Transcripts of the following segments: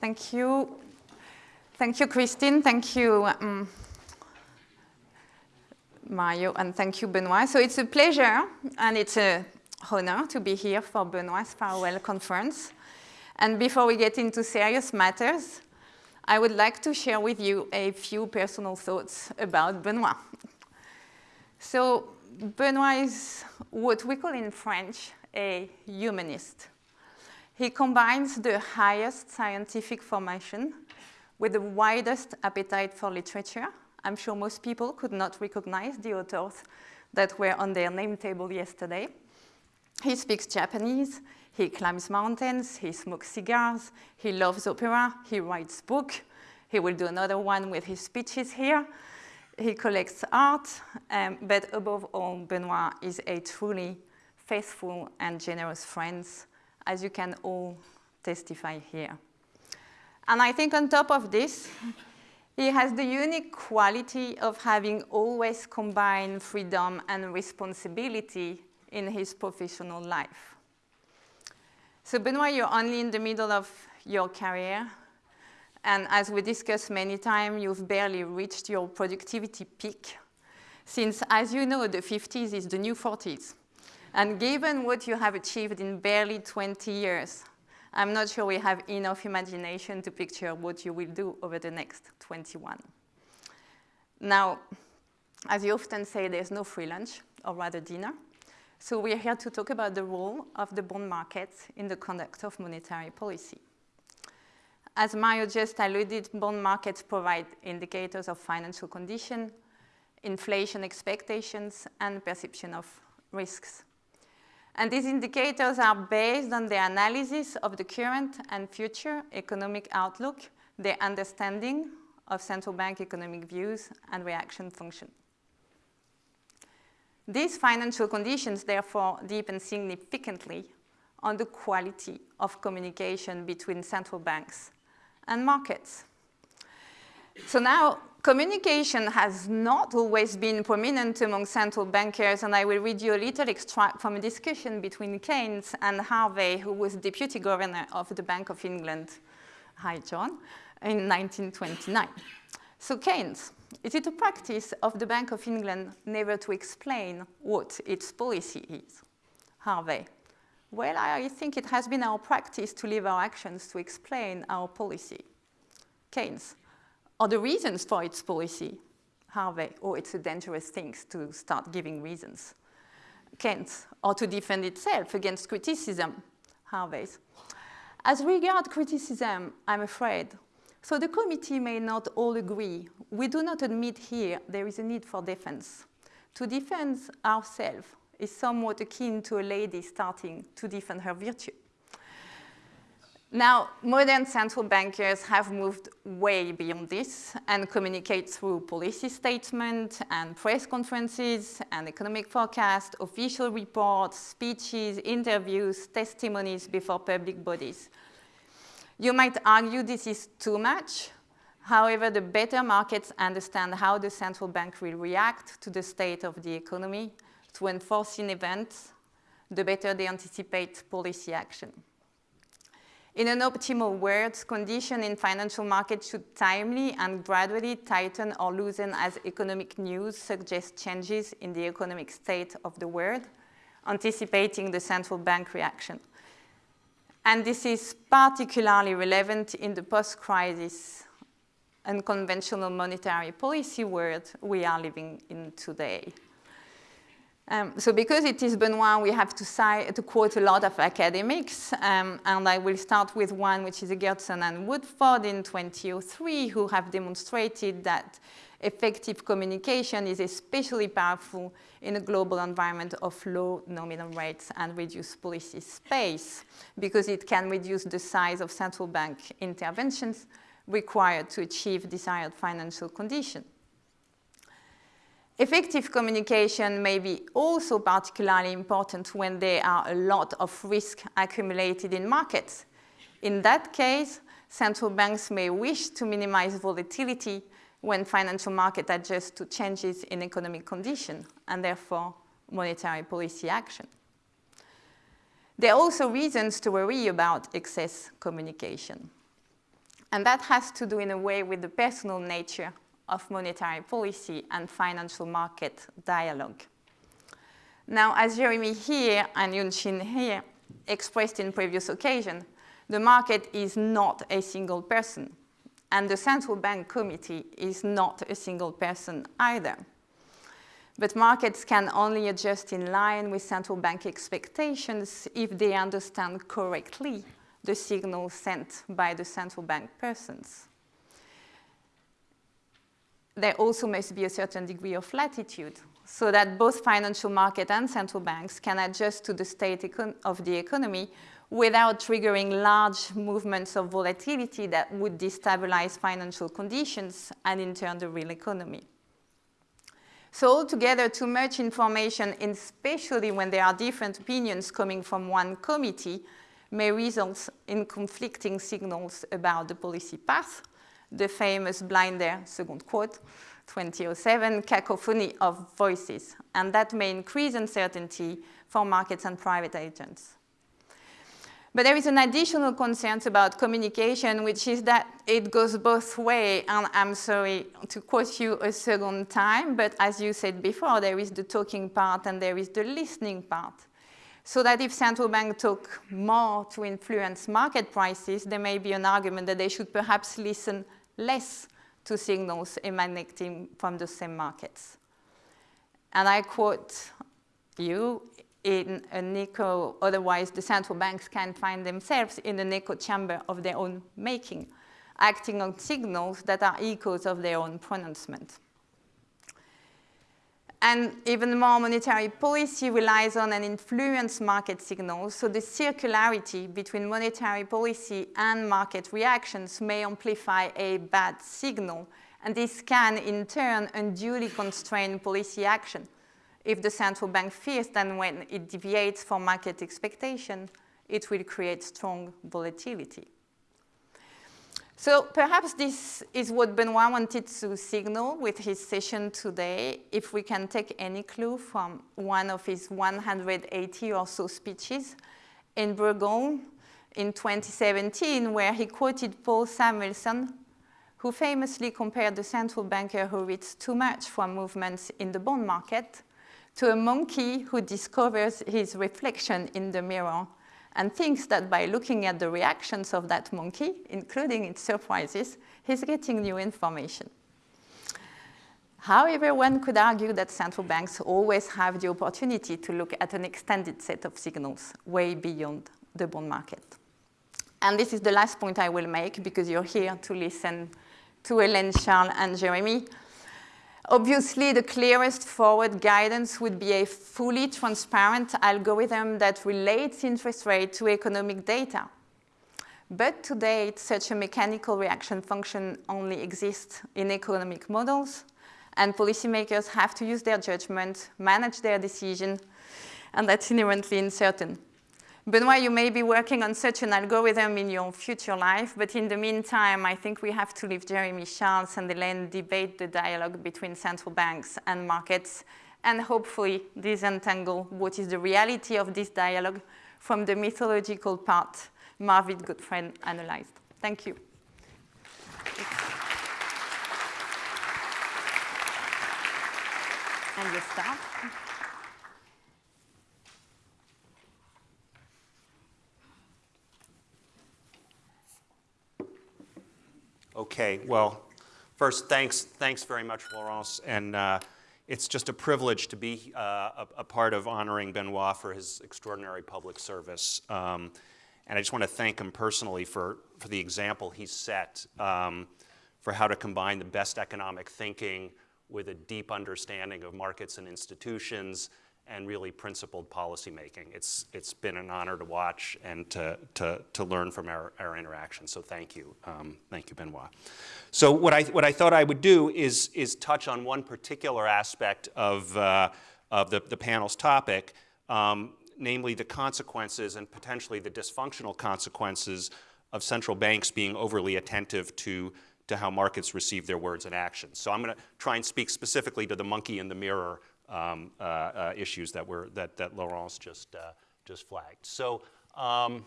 Thank you. Thank you, Christine. Thank you, um, Mario, and thank you, Benoit. So it's a pleasure and it's an honor to be here for Benoit's farewell conference. And before we get into serious matters, I would like to share with you a few personal thoughts about Benoit. So Benoit is what we call in French a humanist. He combines the highest scientific formation with the widest appetite for literature. I'm sure most people could not recognize the authors that were on their name table yesterday. He speaks Japanese, he climbs mountains, he smokes cigars, he loves opera, he writes books. He will do another one with his speeches here. He collects art, um, but above all, Benoit is a truly faithful and generous friend as you can all testify here. And I think on top of this, he has the unique quality of having always combined freedom and responsibility in his professional life. So Benoit, you're only in the middle of your career. And as we discussed many times, you've barely reached your productivity peak. Since, as you know, the 50s is the new 40s. And given what you have achieved in barely 20 years, I'm not sure we have enough imagination to picture what you will do over the next 21. Now, as you often say, there's no free lunch, or rather dinner. So we're here to talk about the role of the bond market in the conduct of monetary policy. As Mario just alluded, bond markets provide indicators of financial condition, inflation expectations, and perception of risks. And these indicators are based on the analysis of the current and future economic outlook, the understanding of central bank economic views and reaction function. These financial conditions, therefore, deepen significantly on the quality of communication between central banks and markets. So now communication has not always been prominent among central bankers, and I will read you a little extract from a discussion between Keynes and Harvey, who was deputy governor of the Bank of England, hi John, in 1929. So Keynes, is it a practice of the Bank of England never to explain what its policy is? Harvey, well, I think it has been our practice to leave our actions to explain our policy. Keynes, are the reasons for its policy? Harvey, oh, it's a dangerous thing to start giving reasons. Keynes, or to defend itself against criticism? Harvey's. As regard criticism, I'm afraid, so the committee may not all agree. We do not admit here there is a need for defense. To defend ourselves is somewhat akin to a lady starting to defend her virtue. Now, modern central bankers have moved way beyond this and communicate through policy statements and press conferences and economic forecasts, official reports, speeches, interviews, testimonies before public bodies. You might argue this is too much. However, the better markets understand how the central bank will react to the state of the economy, to unforeseen events, the better they anticipate policy action. In an optimal world, conditions in financial markets should timely and gradually tighten or loosen as economic news suggests changes in the economic state of the world, anticipating the central bank reaction. And this is particularly relevant in the post-crisis unconventional monetary policy world we are living in today. Um, so because it is Benoit, we have to, to quote a lot of academics, um, and I will start with one which is Eggertsson and Woodford in 2003, who have demonstrated that effective communication is especially powerful in a global environment of low nominal rates and reduced policy space, because it can reduce the size of central bank interventions required to achieve desired financial conditions. Effective communication may be also particularly important when there are a lot of risk accumulated in markets. In that case, central banks may wish to minimize volatility when financial markets adjust to changes in economic condition and therefore monetary policy action. There are also reasons to worry about excess communication. And that has to do in a way with the personal nature of monetary policy and financial market dialogue. Now, as Jeremy here and Hyun Shin here expressed in previous occasion, the market is not a single person, and the central bank committee is not a single person either. But markets can only adjust in line with central bank expectations if they understand correctly the signals sent by the central bank persons. There also must be a certain degree of latitude so that both financial market and central banks can adjust to the state of the economy without triggering large movements of volatility that would destabilize financial conditions and in turn the real economy. So altogether, too much information, especially when there are different opinions coming from one committee, may result in conflicting signals about the policy path, the famous Blinder, second quote, 2007, cacophony of voices, and that may increase uncertainty for markets and private agents. But there is an additional concern about communication, which is that it goes both ways. And I'm sorry to quote you a second time, but as you said before, there is the talking part and there is the listening part. So that if central banks talk more to influence market prices, there may be an argument that they should perhaps listen less to signals emanating from the same markets. And I quote you, in an echo, otherwise the central banks can find themselves in an echo chamber of their own making, acting on signals that are echoes of their own pronouncement. And even more monetary policy relies on and influence market signals, so the circularity between monetary policy and market reactions may amplify a bad signal, and this can in turn unduly constrain policy action if the central bank fears that when it deviates from market expectation, it will create strong volatility. So perhaps this is what Benoit wanted to signal with his session today, if we can take any clue from one of his 180 or so speeches in Bourgogne in 2017, where he quoted Paul Samuelson, who famously compared the central banker who reads too much from movements in the bond market to a monkey who discovers his reflection in the mirror and thinks that by looking at the reactions of that monkey, including its surprises, he's getting new information. However, one could argue that central banks always have the opportunity to look at an extended set of signals way beyond the bond market. And this is the last point I will make because you're here to listen to Hélène, Charles, and Jeremy. Obviously, the clearest forward guidance would be a fully transparent algorithm that relates interest rate to economic data. But to date, such a mechanical reaction function only exists in economic models, and policymakers have to use their judgment, manage their decision, and that's inherently uncertain. Benoit, you may be working on such an algorithm in your future life, but in the meantime, I think we have to leave Jeremy Charles and Hélène debate the dialogue between central banks and markets, and hopefully disentangle what is the reality of this dialogue from the mythological part Marvin Goodfriend analyzed. Thank you. And you start. Okay, well, first, thanks, thanks very much, Laurence, and uh, it's just a privilege to be uh, a, a, part of honoring Benoit for his extraordinary public service. Um, and I just want to thank him personally for, for the example he set um, for how to combine the best economic thinking with a deep understanding of markets and institutions and really principled policymaking. It's, it's been an honor to watch and to, to, to learn from our, our interaction. So thank you. Um, thank you, Benoit. So what I, what I thought I would do is, is touch on one particular aspect of, uh, of the, the panel's topic, um, namely the consequences and potentially the dysfunctional consequences of central banks being overly attentive to, to how markets receive their words and actions. So I'm going to try and speak specifically to the monkey in the mirror um, uh, uh, issues that were that that Laurence just uh, just flagged. So. Um,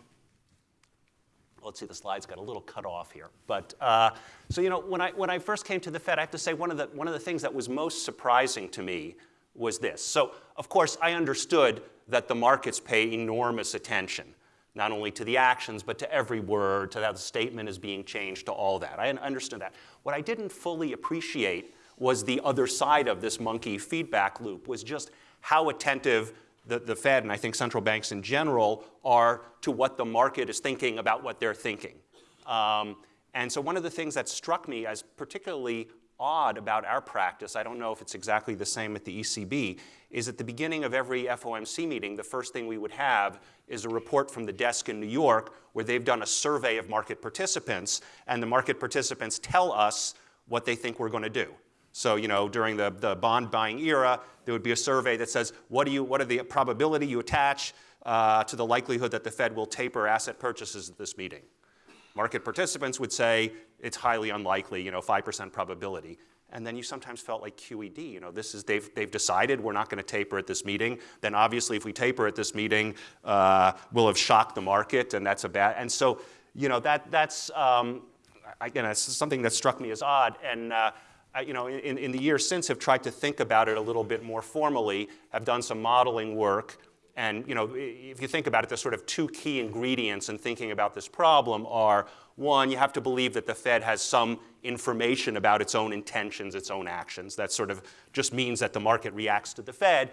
let's see, the slides got a little cut off here. But uh, so you know, when I when I first came to the Fed, I have to say one of the one of the things that was most surprising to me was this. So of course, I understood that the markets pay enormous attention, not only to the actions, but to every word, to how the statement is being changed, to all that. I understood that. What I didn't fully appreciate was the other side of this monkey feedback loop, was just how attentive the, the Fed and I think central banks in general are to what the market is thinking about what they're thinking. Um, and so one of the things that struck me as particularly odd about our practice, I don't know if it's exactly the same at the ECB, is at the beginning of every FOMC meeting, the first thing we would have is a report from the desk in New York where they've done a survey of market participants, and the market participants tell us what they think we're going to do. So, you know, during the, the bond buying era, there would be a survey that says, what, do you, what are the probability you attach uh, to the likelihood that the Fed will taper asset purchases at this meeting? Market participants would say it's highly unlikely, you know, 5% probability. And then you sometimes felt like QED, you know, this is, they've, they've decided we're not going to taper at this meeting. Then obviously if we taper at this meeting, uh, we'll have shocked the market and that's a bad, and so, you know, that, that's, um, again, something that struck me as odd. And uh, you know, in, in the years since have tried to think about it a little bit more formally, have done some modeling work. And you know, if you think about it, the sort of two key ingredients in thinking about this problem are, one, you have to believe that the Fed has some information about its own intentions, its own actions. That sort of just means that the market reacts to the Fed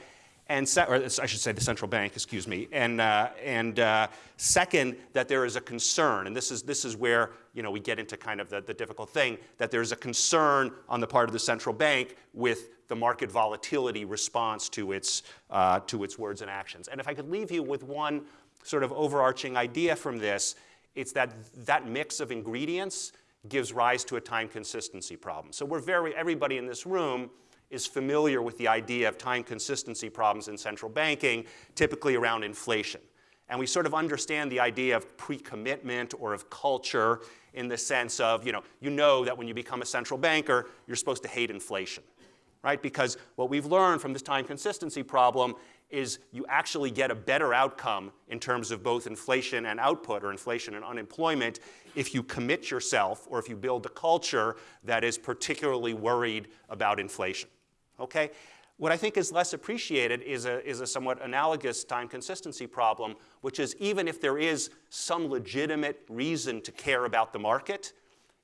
and or I should say the central bank, excuse me, and, uh, and uh, second, that there is a concern, and this is, this is where you know, we get into kind of the, the difficult thing, that there's a concern on the part of the central bank with the market volatility response to its, uh, to its words and actions. And if I could leave you with one sort of overarching idea from this, it's that that mix of ingredients gives rise to a time consistency problem. So we're very, everybody in this room is familiar with the idea of time consistency problems in central banking, typically around inflation. And we sort of understand the idea of pre-commitment or of culture in the sense of, you know, you know that when you become a central banker, you're supposed to hate inflation, right? Because what we've learned from this time consistency problem is you actually get a better outcome in terms of both inflation and output or inflation and unemployment if you commit yourself or if you build a culture that is particularly worried about inflation okay? What I think is less appreciated is a, is a somewhat analogous time consistency problem, which is even if there is some legitimate reason to care about the market,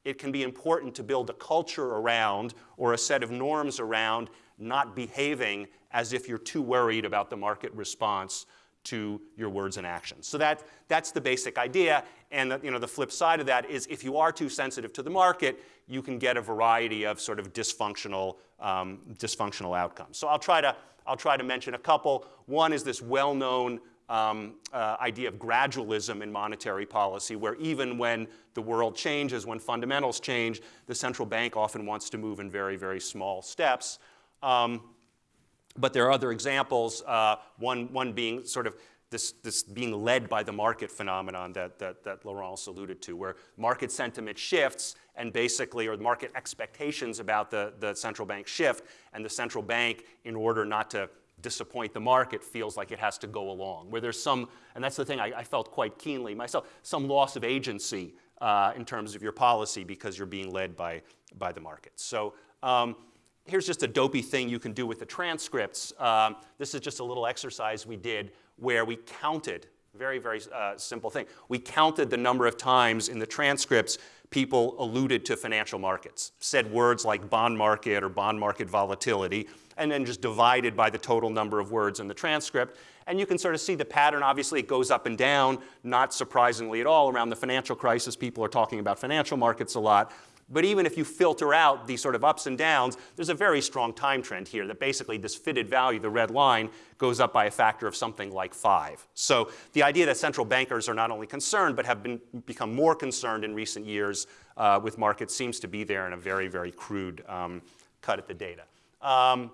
it can be important to build a culture around or a set of norms around not behaving as if you're too worried about the market response to your words and actions. So that, that's the basic idea. And the, you know, the flip side of that is if you are too sensitive to the market, you can get a variety of sort of dysfunctional, um, dysfunctional outcomes. So I'll try, to, I'll try to mention a couple. One is this well-known um, uh, idea of gradualism in monetary policy, where even when the world changes, when fundamentals change, the central bank often wants to move in very, very small steps. Um, but there are other examples, uh, one, one being sort of this, this being led by the market phenomenon that, that, that Laurence alluded to, where market sentiment shifts and basically, or market expectations about the, the central bank shift, and the central bank, in order not to disappoint the market, feels like it has to go along. Where there's some, and that's the thing I, I felt quite keenly myself, some loss of agency uh, in terms of your policy because you're being led by, by the market. So um, here's just a dopey thing you can do with the transcripts. Um, this is just a little exercise we did where we counted, very, very uh, simple thing. We counted the number of times in the transcripts people alluded to financial markets, said words like bond market or bond market volatility, and then just divided by the total number of words in the transcript. And you can sort of see the pattern. Obviously, it goes up and down, not surprisingly at all. Around the financial crisis, people are talking about financial markets a lot. But even if you filter out these sort of ups and downs, there's a very strong time trend here that basically this fitted value, the red line, goes up by a factor of something like five. So the idea that central bankers are not only concerned, but have been, become more concerned in recent years uh, with markets seems to be there in a very, very crude um, cut at the data. Um,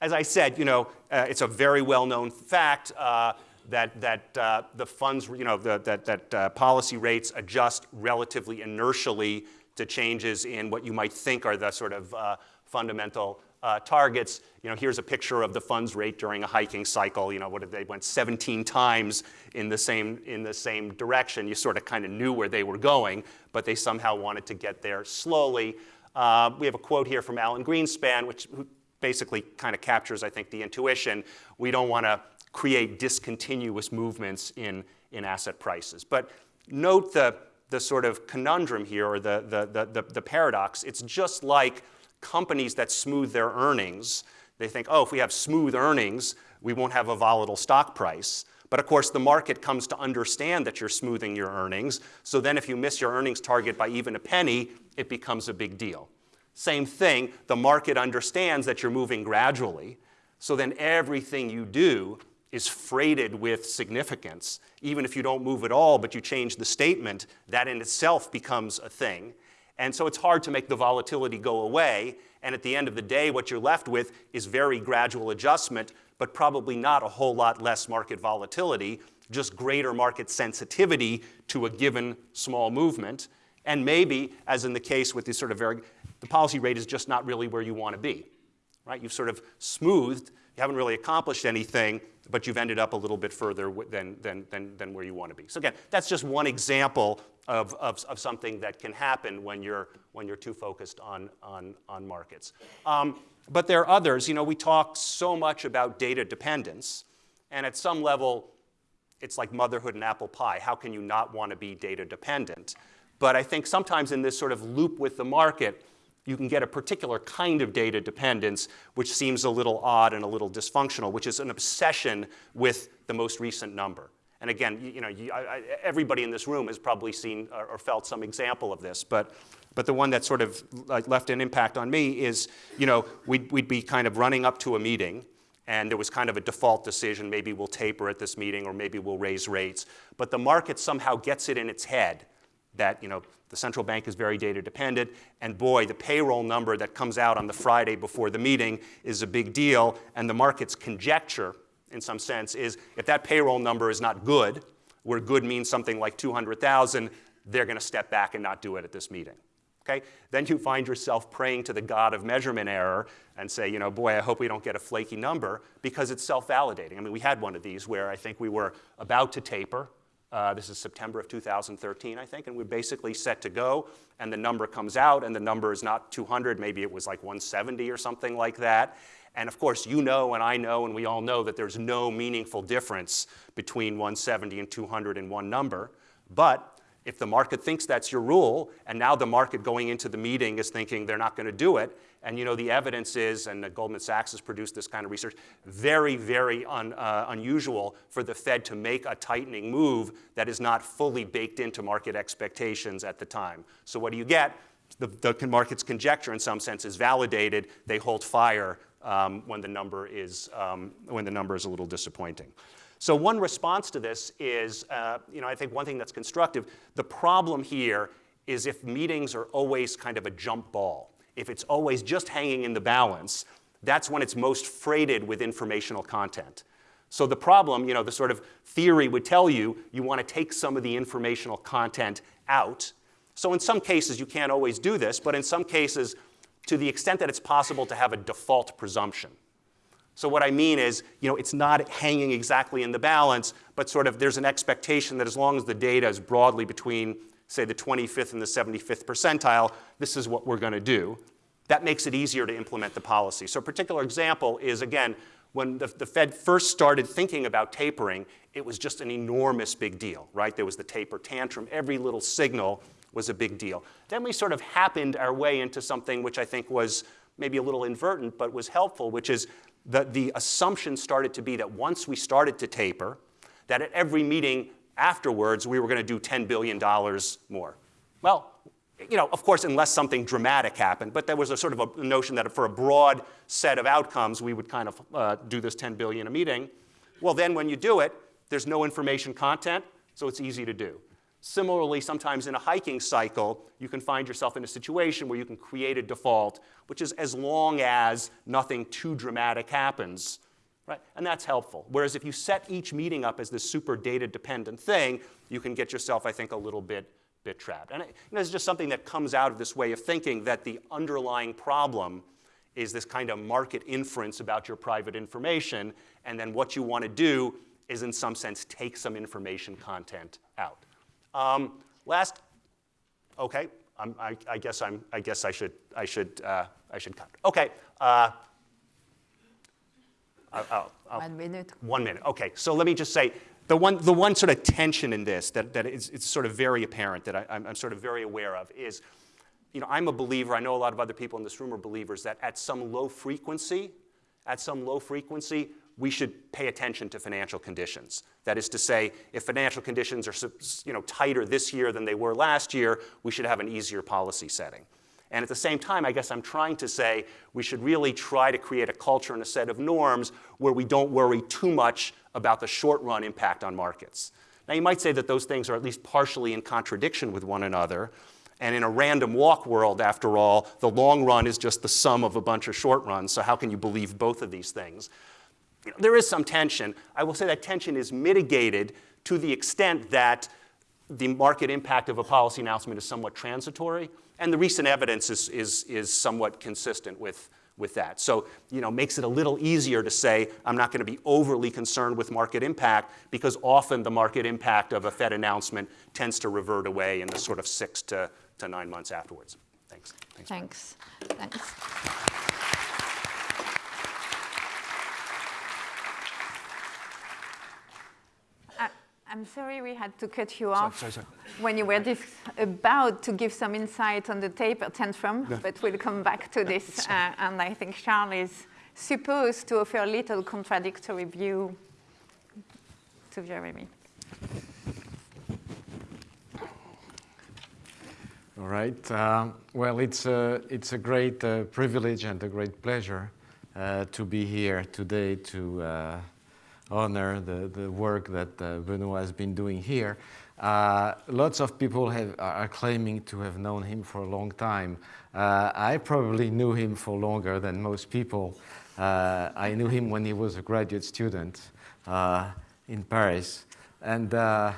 as I said, you know, uh, it's a very well-known fact uh, that, that uh, the funds, you know, the, that, that uh, policy rates adjust relatively inertially to changes in what you might think are the sort of uh, fundamental uh, targets. You know, here's a picture of the funds rate during a hiking cycle. You know, what they went 17 times in the same in the same direction. You sort of kind of knew where they were going, but they somehow wanted to get there slowly. Uh, we have a quote here from Alan Greenspan, which basically kind of captures, I think, the intuition. We don't want to create discontinuous movements in, in asset prices. But note the, the sort of conundrum here, or the, the, the, the, paradox. It's just like companies that smooth their earnings. They think, oh, if we have smooth earnings, we won't have a volatile stock price. But of course, the market comes to understand that you're smoothing your earnings. So then if you miss your earnings target by even a penny, it becomes a big deal. Same thing, the market understands that you're moving gradually. So then everything you do is freighted with significance. Even if you don't move at all, but you change the statement, that in itself becomes a thing. And so it's hard to make the volatility go away. And at the end of the day, what you're left with is very gradual adjustment, but probably not a whole lot less market volatility, just greater market sensitivity to a given small movement. And maybe, as in the case with this sort of very, the policy rate is just not really where you want to be. Right? You've sort of smoothed, you haven't really accomplished anything, but you've ended up a little bit further than, than, than, than where you want to be. So again, that's just one example of, of, of something that can happen when you're, when you're too focused on, on, on markets. Um, but there are others. You know, we talk so much about data dependence, and at some level, it's like motherhood and apple pie. How can you not want to be data dependent? But I think sometimes in this sort of loop with the market, you can get a particular kind of data dependence, which seems a little odd and a little dysfunctional, which is an obsession with the most recent number. And again, you, you know, you, I, everybody in this room has probably seen or, or, felt some example of this, but, but the one that sort of left an impact on me is, you know, we'd, we'd be kind of running up to a meeting, and there was kind of a default decision, maybe we'll taper at this meeting, or maybe we'll raise rates, but the market somehow gets it in its head that, you know, the central bank is very data dependent, and boy, the payroll number that comes out on the Friday before the meeting is a big deal, and the market's conjecture, in some sense, is if that payroll number is not good, where good means something like 200,000, they're going to step back and not do it at this meeting. Okay? Then you find yourself praying to the God of measurement error and say, you know, boy, I hope we don't get a flaky number because it's self-validating. I mean, we had one of these where I think we were about to taper, uh, this is September of 2013, I think, and we're basically set to go. And the number comes out, and the number is not 200, maybe it was like 170 or something like that. And of course, you know, and I know, and we all know that there's no meaningful difference between 170 and 200 in one number. But if the market thinks that's your rule, and now the market going into the meeting is thinking they're not going to do it, and you know the evidence is, and Goldman Sachs has produced this kind of research, very, very un, uh, unusual for the Fed to make a tightening move that is not fully baked into market expectations at the time. So what do you get? The, the market's conjecture, in some sense, is validated. They hold fire um, when the number is um, when the number is a little disappointing. So one response to this is, uh, you know, I think one thing that's constructive, the problem here is if meetings are always kind of a jump ball, if it's always just hanging in the balance, that's when it's most freighted with informational content. So the problem, you know, the sort of theory would tell you, you want to take some of the informational content out. So in some cases, you can't always do this, but in some cases, to the extent that it's possible to have a default presumption. So what I mean is, you know, it's not hanging exactly in the balance, but sort of there's an expectation that as long as the data is broadly between, say, the 25th and the 75th percentile, this is what we're going to do. That makes it easier to implement the policy. So a particular example is, again, when the, the, Fed first started thinking about tapering, it was just an enormous big deal, right? There was the taper tantrum. Every little signal was a big deal. Then we sort of happened our way into something which I think was maybe a little inadvertent, but was helpful, which is the, the assumption started to be that once we started to taper, that at every meeting afterwards, we were going to do $10 billion more. Well, you know, of course, unless something dramatic happened, but there was a sort of a notion that for a broad set of outcomes, we would kind of uh, do this 10 billion a meeting. Well, then when you do it, there's no information content, so it's easy to do. Similarly, sometimes in a hiking cycle, you can find yourself in a situation where you can create a default, which is as long as nothing too dramatic happens, right? And that's helpful. Whereas if you set each meeting up as this super data dependent thing, you can get yourself, I think, a little bit, bit trapped. And it, know, it's just something that comes out of this way of thinking that the underlying problem is this kind of market inference about your private information, and then what you want to do is in some sense take some information content out. Um, last, okay, I, I, guess I'm, I guess I should, I should, uh, I should cut. Okay. Uh, I'll, I'll, one minute. One minute. Okay. So let me just say the one, the one sort of tension in this that, that is it's sort of very apparent that I, I'm, I'm sort of very aware of is, you know, I'm a believer. I know a lot of other people in this room are believers that at some low frequency, at some low frequency, we should pay attention to financial conditions. That is to say, if financial conditions are you know, tighter this year than they were last year, we should have an easier policy setting. And at the same time, I guess I'm trying to say we should really try to create a culture and a set of norms where we don't worry too much about the short run impact on markets. Now, you might say that those things are at least partially in contradiction with one another. And in a random walk world, after all, the long run is just the sum of a bunch of short runs. So, how can you believe both of these things? You know, there is some tension. I will say that tension is mitigated to the extent that the market impact of a policy announcement is somewhat transitory. And the recent evidence is, is, is somewhat consistent with, with that. So, you know, makes it a little easier to say I'm not going to be overly concerned with market impact because often the market impact of a Fed announcement tends to revert away in the sort of six to, to nine months afterwards. Thanks. Thanks. Thanks. Thanks. I'm sorry we had to cut you off sorry, sorry, sorry. when you were about to give some insight on the taper tantrum, no. but we'll come back to this. Uh, and I think Charles is supposed to offer a little contradictory view to Jeremy. All right. Uh, well, it's a, it's a great uh, privilege and a great pleasure uh, to be here today to uh, honor the, the work that uh, Benoit has been doing here. Uh, lots of people have, are claiming to have known him for a long time. Uh, I probably knew him for longer than most people. Uh, I knew him when he was a graduate student uh, in Paris. And uh,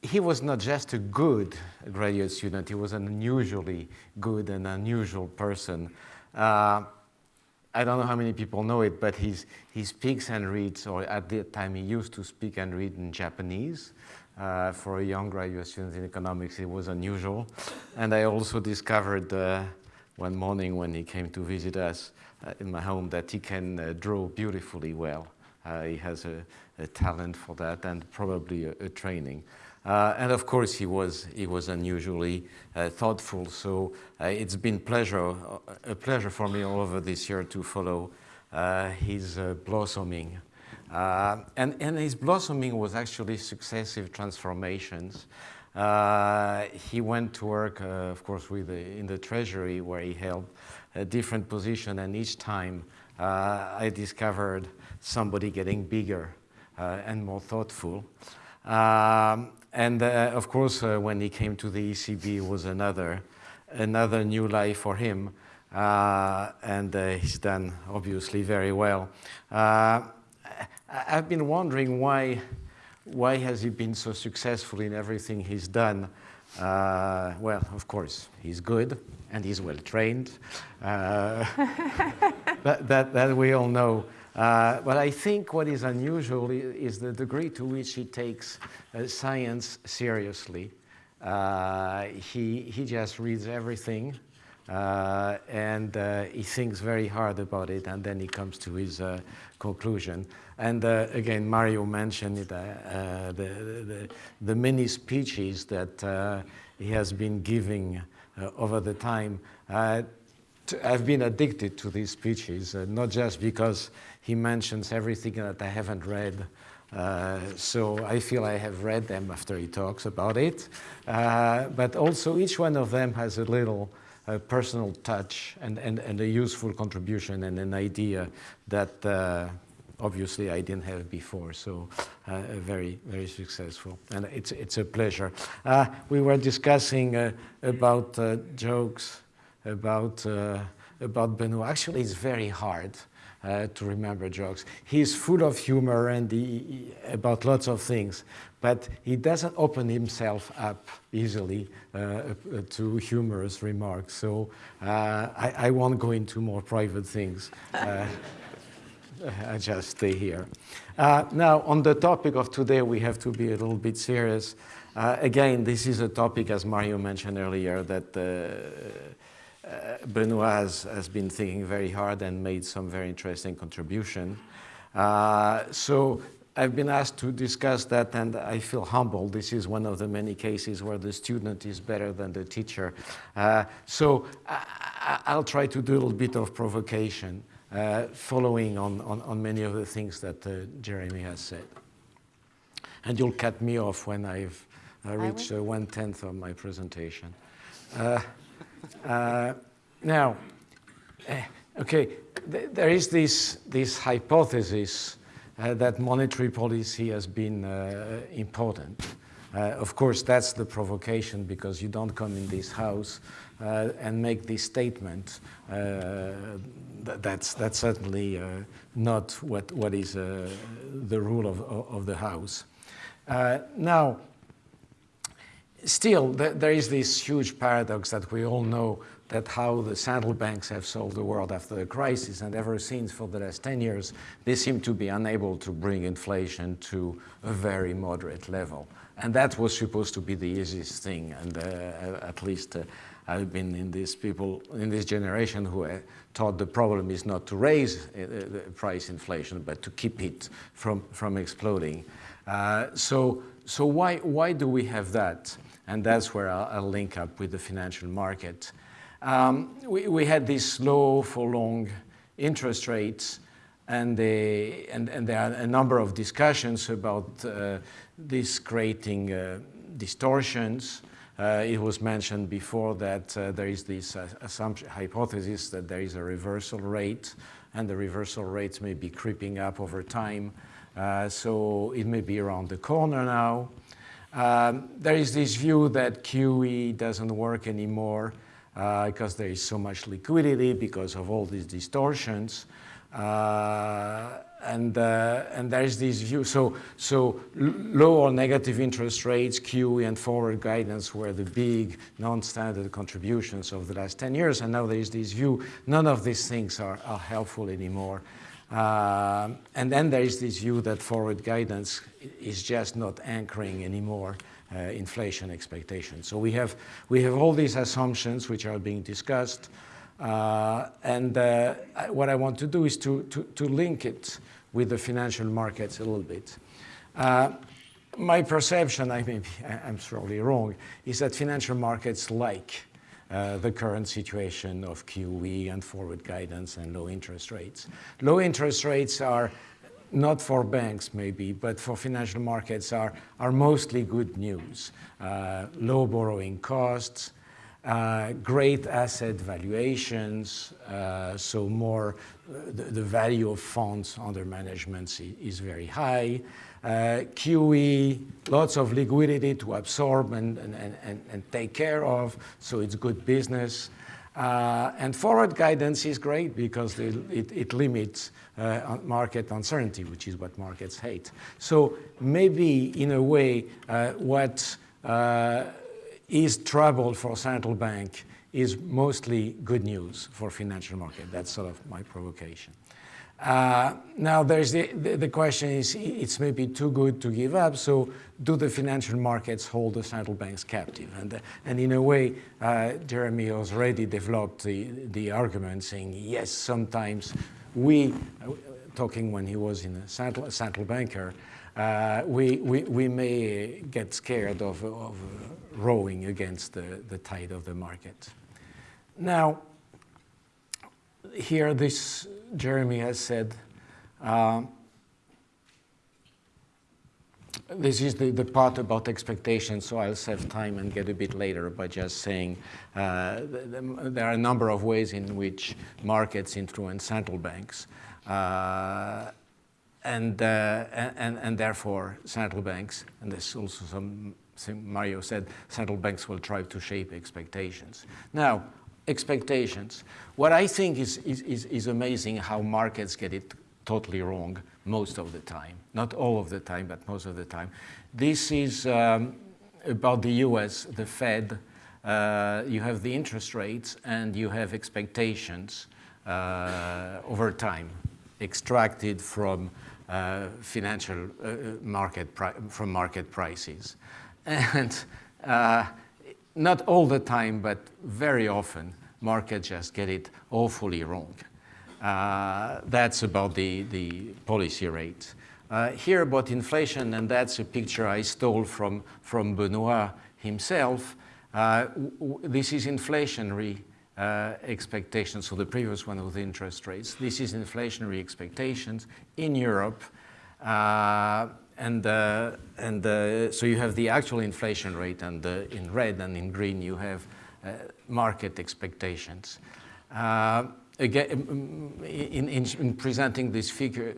he was not just a good graduate student, he was an unusually good and unusual person. I don't know how many people know it, but he's, he speaks and reads, or at the time he used to speak and read in Japanese. Uh, for a young graduate student in economics, it was unusual. And I also discovered uh, one morning when he came to visit us uh, in my home that he can uh, draw beautifully well. Uh, he has a, a, talent for that and probably a, a training. Uh, and of course, he was, he was unusually uh, thoughtful. So uh, it's been pleasure, a pleasure for me all over this year to follow uh, his uh, blossoming. Uh, and, and his blossoming was actually successive transformations. he went to work, of course, with the, in the Treasury, where he held a different position. And each time I discovered somebody getting bigger and more thoughtful. Um, and uh, of course, uh, when he came to the ECB, was another, another new life for him. Uh, and uh, he's done obviously very well. Uh, I've been wondering why, why has he been so successful in everything he's done? Uh, well, of course, he's good and he's well trained. that, that, that we all know. Uh, but I think what is unusual is the degree to which he takes uh, science seriously. Uh, he, he just reads everything uh, and uh, he thinks very hard about it and then he comes to his uh, conclusion. And again, Mario mentioned it, the, the, the, many speeches that he has been giving over the time. I've been addicted to these speeches, not just because he mentions everything that I haven't read. Uh, so I feel I have read them after he talks about it. Uh, but also each one of them has a little personal touch and, and, and a useful contribution and an idea that uh, obviously I didn't have before. So uh, very, very successful. And it's, it's a pleasure. Uh, we were discussing about jokes, about, about Benoit. Actually, it's very hard uh, to remember jokes. He's full of humor and he, about lots of things, but he doesn't open himself up easily uh, to humorous remarks. So uh, I, I, won't go into more private things. Uh, I just stay here. Uh, now, on the topic of today, we have to be a little bit serious. Uh, again, this is a topic, as Mario mentioned earlier, that uh, uh, Benoit has, has, been thinking very hard and made some very interesting contribution. Uh, so I've been asked to discuss that and I feel humbled. This is one of the many cases where the student is better than the teacher. Uh, so I, will try to do a little bit of provocation uh, following on, on, on, many of the things that uh, Jeremy has said. And you'll cut me off when I've uh, reached one-tenth of my presentation. Now, okay, th there is this, this hypothesis uh, that monetary policy has been uh, important. Uh, of course, that's the provocation because you don't come in this house and make this statement that's, that's certainly uh, not what, what is uh, the rule of, of the House. Uh, now, still, th there is this huge paradox that we all know that how the central banks have solved the world after the crisis, and ever since for the last 10 years, they seem to be unable to bring inflation to a very moderate level. And that was supposed to be the easiest thing, and uh, at least uh, I've been in these people, in this generation who uh, thought the problem is not to raise uh, the price inflation, but to keep it from, from exploding. Uh, so so why, why do we have that? And that's where I'll, I'll link up with the financial market. Um, we, we had these low for long interest rates, and, they, and, and there are a number of discussions about uh, this creating uh, distortions uh, it was mentioned before that uh, there is this uh, assumption, hypothesis that there is a reversal rate, and the reversal rates may be creeping up over time. Uh, so it may be around the corner now. Um, there is this view that QE doesn't work anymore uh, because there is so much liquidity because of all these distortions. Uh, and, uh, and there's this view. So, so low or negative interest rates, QE and forward guidance were the big non-standard contributions of the last 10 years. And now there's this view, none of these things are, are helpful anymore. Uh, and then there is this view that forward guidance is just not anchoring anymore uh, inflation expectations. So we have, we have all these assumptions which are being discussed. Uh, and uh, what I want to do is to, to, to, link it with the financial markets a little bit. Uh, my perception, I may be, I'm probably wrong, is that financial markets like uh, the current situation of QE and forward guidance and low interest rates. Low interest rates are not for banks maybe, but for financial markets are, are mostly good news. Uh, low borrowing costs, uh, great asset valuations, uh, so more, uh, the, the, value of funds under management is very high. Uh, QE, lots of liquidity to absorb and, and, and, and take care of, so it's good business. Uh, and forward guidance is great because it, it, it limits uh, market uncertainty, which is what markets hate. So maybe in a way, what is trouble for central bank is mostly good news for financial market. That's sort of my provocation. Uh, now, there's the, the, the, question is, it's maybe too good to give up, so do the financial markets hold the central banks captive? And, and in a way, uh, Jeremy has already developed the, the argument saying, yes, sometimes we, uh, talking when he was in a central, central banker, uh, we, we, we may get scared of, of rowing against the, the tide of the market. Now, here this Jeremy has said, uh, this is the, the part about expectations, so I'll save time and get a bit later by just saying uh, the, the, there are a number of ways in which markets influence central banks. Uh, and, uh, and, and therefore central banks, and there's also some, Mario said, central banks will try to shape expectations. Now, expectations. What I think is, is, is, amazing how markets get it totally wrong most of the time. Not all of the time, but most of the time. This is um, about the US, the Fed. Uh, you have the interest rates and you have expectations uh, over time extracted from uh, financial uh, market from market prices. And uh, not all the time, but very often, markets just get it awfully wrong. Uh, that's about the, the policy rate. Uh, here about inflation, and that's a picture I stole from, from Benoit himself. Uh, this is inflationary uh, expectations, so the previous one was interest rates. This is inflationary expectations in Europe. Uh, and uh, and uh, so you have the actual inflation rate, and uh, in red and in green you have uh, market expectations. again, in, in, in, presenting this figure,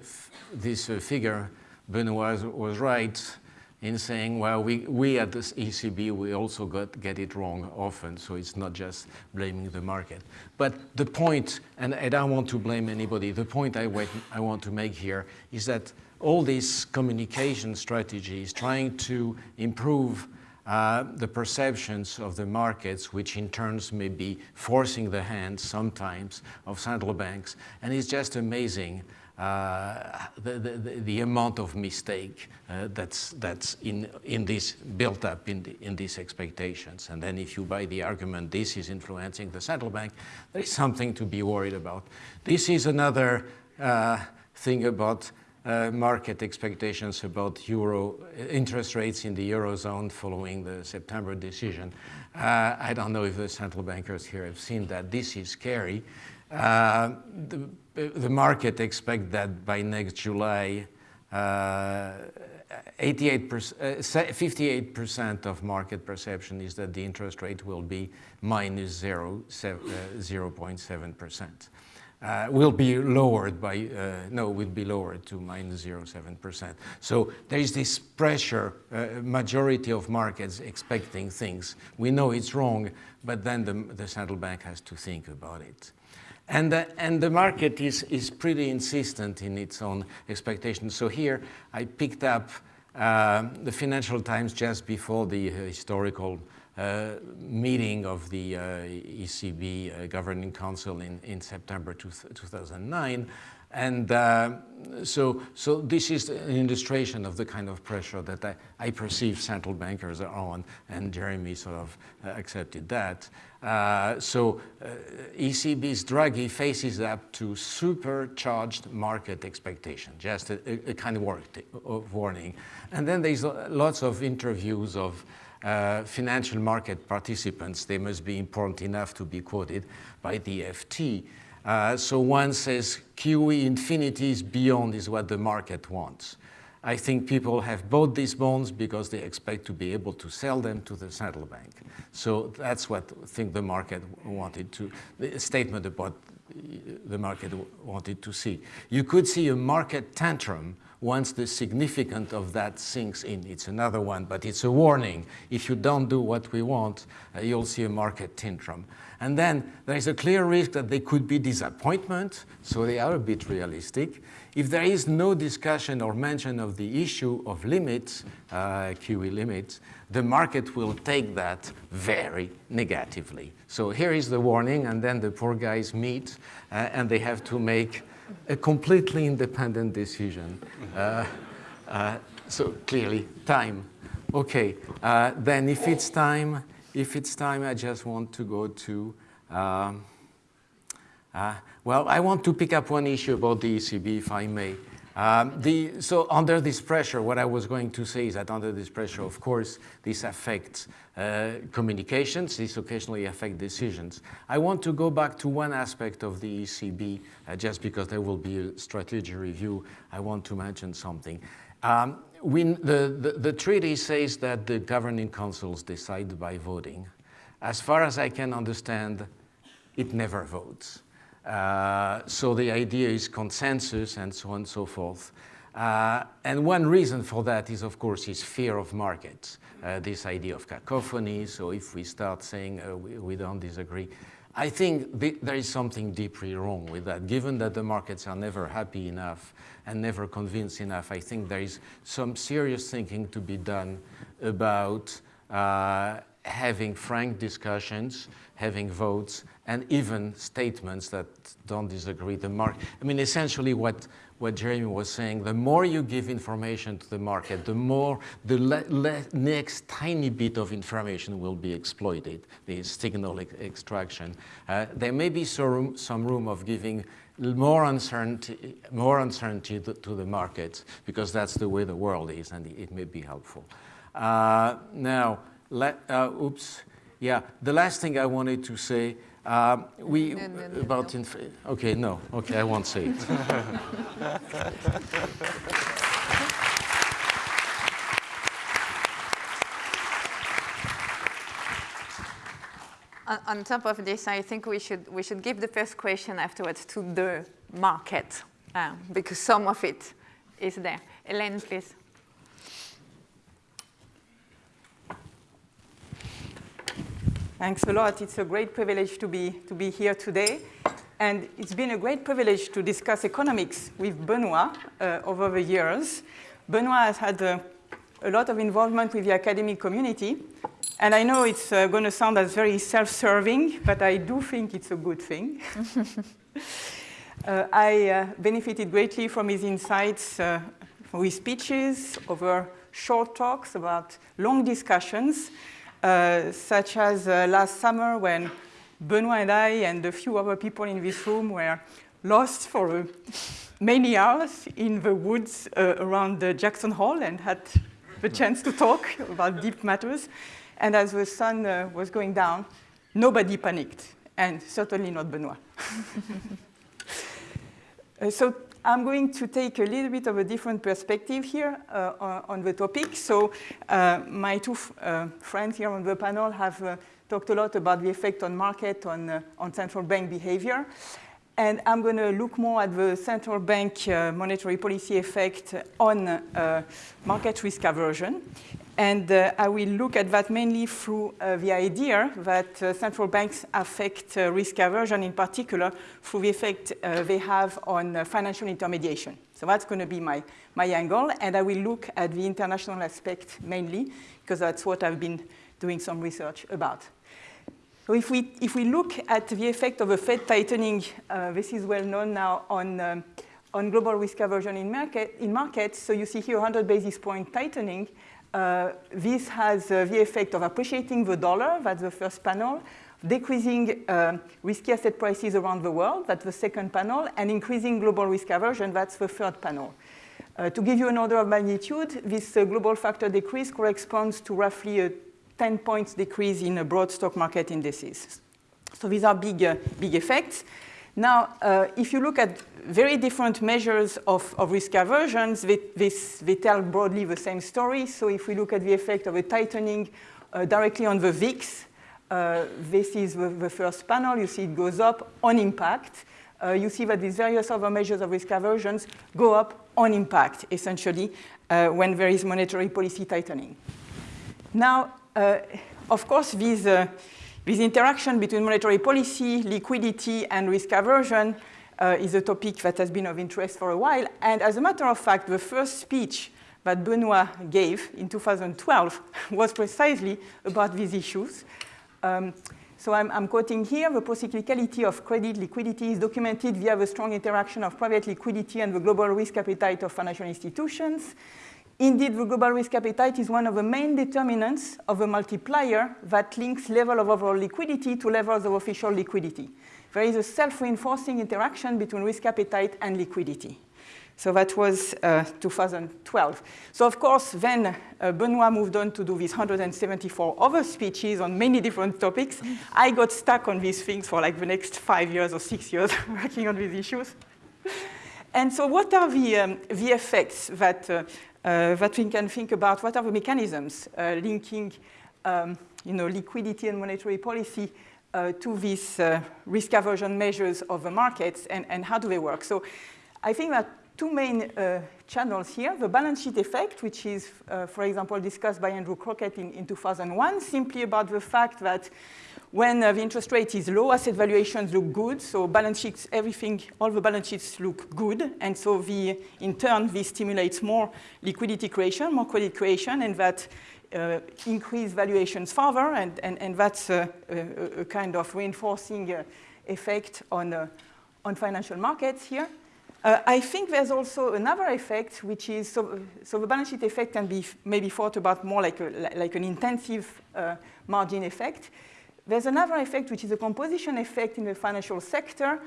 this figure, Benoit was right in saying, well, we, we at the ECB, we also got, get it wrong often, so it's not just blaming the market. But the point, and I don't want to blame anybody, the point I, wait, I want to make here is that all these communication strategies trying to improve uh, the perceptions of the markets, which in turns may be forcing the hand sometimes of central banks. And it's just amazing uh, the, the, the, amount of mistake uh, that's, that's in, in this built up in, the, in these expectations. And then if you buy the argument this is influencing the central bank, there is something to be worried about. This is another uh, thing about uh, market expectations about euro interest rates in the eurozone following the September decision. Uh, I don't know if the central bankers here have seen that. This is scary. Uh, the, the, market expect that by next July, 58% uh, of market perception is that the interest rate will be minus 0, 0.7%. Uh, will be lowered by, uh, no, will be lowered to minus 0.7%. So there is this pressure, uh, majority of markets expecting things. We know it's wrong, but then the, the central bank has to think about it. And, uh, and the market is, is pretty insistent in its own expectations. So here I picked up uh, the Financial Times just before the historical uh, meeting of the uh, ECB uh, Governing Council in, in September two 2009. And uh, so, so this is an illustration of the kind of pressure that I, I perceive central bankers are on, and Jeremy sort of uh, accepted that. Uh, so ECB's Draghi faces up to supercharged market expectation, just a, a kind of warning. And then there's lots of interviews of uh, financial market participants, they must be important enough to be quoted by the FT. Uh, so one says QE infinity is beyond is what the market wants. I think people have bought these bonds because they expect to be able to sell them to the central bank. So that's what I think the market wanted to, the statement about the market wanted to see. You could see a market tantrum once the significance of that sinks in. It's another one, but it's a warning. If you don't do what we want, uh, you'll see a market tantrum. And then there is a clear risk that there could be disappointment, so they are a bit realistic. If there is no discussion or mention of the issue of limits, uh, QE limits, the market will take that very negatively. So here is the warning, and then the poor guys meet, uh, and they have to make a completely independent decision. Uh, uh, so clearly, time. Okay, uh, then if it's time, if it's time, I just want to go to, um, uh, well, I want to pick up one issue about the ECB, if I may. Um, the, so under this pressure, what I was going to say is that under this pressure, of course, this affects communications, this occasionally affects decisions. I want to go back to one aspect of the ECB, uh, just because there will be a strategy review, I want to mention something. Um, we, the, the, the treaty says that the governing councils decide by voting. As far as I can understand, it never votes. Uh, so the idea is consensus and so on and so forth. Uh, and one reason for that is, of course, is fear of markets, uh, this idea of cacophony. So if we start saying uh, we, we, don't disagree, I think th there is something deeply wrong with that. Given that the markets are never happy enough and never convinced enough, I think there is some serious thinking to be done about uh, having frank discussions, having votes, and even statements that don't disagree the market. I mean, essentially what, what Jeremy was saying, the more you give information to the market, the more the next tiny bit of information will be exploited, the signal ex extraction. Uh, there may be some room, some room of giving more uncertainty, more uncertainty to, to the markets because that's the way the world is and it may be helpful. Uh, now, let, uh, oops, yeah, the last thing I wanted to say, uh, we, no, no, no, about, no. okay, no, okay, I won't say it. on, top of this, I think we should, we should give the first question afterwards to the market, uh, because some of it is there. Hélène, please. Thanks a lot. It's a great privilege to be, to be here today. And it's been a great privilege to discuss economics with Benoit uh, over the years. Benoit has had uh, a lot of involvement with the academic community. And I know it's uh, going to sound as very self-serving, but I do think it's a good thing. Uh, I uh, benefited greatly from his insights, uh, from his speeches, over short talks about long discussions. Uh, such as uh, last summer when Benoit and I and a few other people in this room were lost for uh, many hours in the woods uh, around Jackson Hole and had the chance to talk about deep matters. And as the sun was going down, nobody panicked, and certainly not Benoit. so I'm going to take a little bit of a different perspective here uh, on the topic. So uh, my two uh, friends here on the panel have uh, talked a lot about the effect on market on, uh, on central bank behavior. And I'm going to look more at the central bank uh, monetary policy effect on market risk aversion. And uh, I will look at that mainly through uh, the idea that uh, central banks affect uh, risk aversion in particular through the effect uh, they have on uh, financial intermediation. So that's going to be my, my angle. And I will look at the international aspect mainly because that's what I've been doing some research about. So if we, if we look at the effect of a Fed tightening, this is well known now on, um, on global risk aversion in, market, in markets. So you see here 100 basis point tightening. Uh, this has uh, the effect of appreciating the dollar, that's the first panel, decreasing uh, risky asset prices around the world, that's the second panel, and increasing global risk aversion, that's the third panel. Uh, to give you an order of magnitude, this uh, global factor decrease corresponds to roughly a 10 points decrease in broad stock market indices. So these are big, uh, big effects. Now, if you look at very different measures of, of risk aversions. They, this, they tell broadly the same story. So if we look at the effect of a tightening uh, directly on the VIX, uh, this is the, the, first panel. You see it goes up on impact. Uh, you see that these various other measures of risk aversions go up on impact, essentially, uh, when there is monetary policy tightening. Now, uh, of course, these, uh, this interaction between monetary policy, liquidity, and risk aversion uh, is a topic that has been of interest for a while. And as a matter of fact, the first speech that Benoit gave in 2012 was precisely about these issues. Um, so I'm, I'm, quoting here, the procyclicality of credit liquidity is documented via the strong interaction of private liquidity and the global risk appetite of financial institutions. Indeed, the global risk appetite is one of the main determinants of a multiplier that links level of overall liquidity to levels of official liquidity there is a self-reinforcing interaction between risk appetite and liquidity. So that was uh, 2012. So of course, then uh, Benoit moved on to do these 174 other speeches on many different topics. I got stuck on these things for like the next five years or six years working on these issues. And so what are the, um, the effects that, uh, that we can think about? What are the mechanisms uh, linking um, you know, liquidity and monetary policy uh, to these uh, risk aversion measures of the markets and, and how do they work. So I think that two main uh, channels here, the balance sheet effect, which is, uh, for example, discussed by Andrew Crockett in, in 2001, simply about the fact that when uh, the interest rate is low, asset valuations look good. So balance sheets, everything, all the balance sheets look good. And so the, in turn, this stimulates more liquidity creation, more credit creation, and that uh, increase valuations further. And, and, and that's a, a, a kind of reinforcing uh, effect on, uh, on financial markets here. Uh, I think there's also another effect, which is, so, so the balance sheet effect can be maybe thought about more like, a, like an intensive uh, margin effect. There's another effect, which is a composition effect in the financial sector.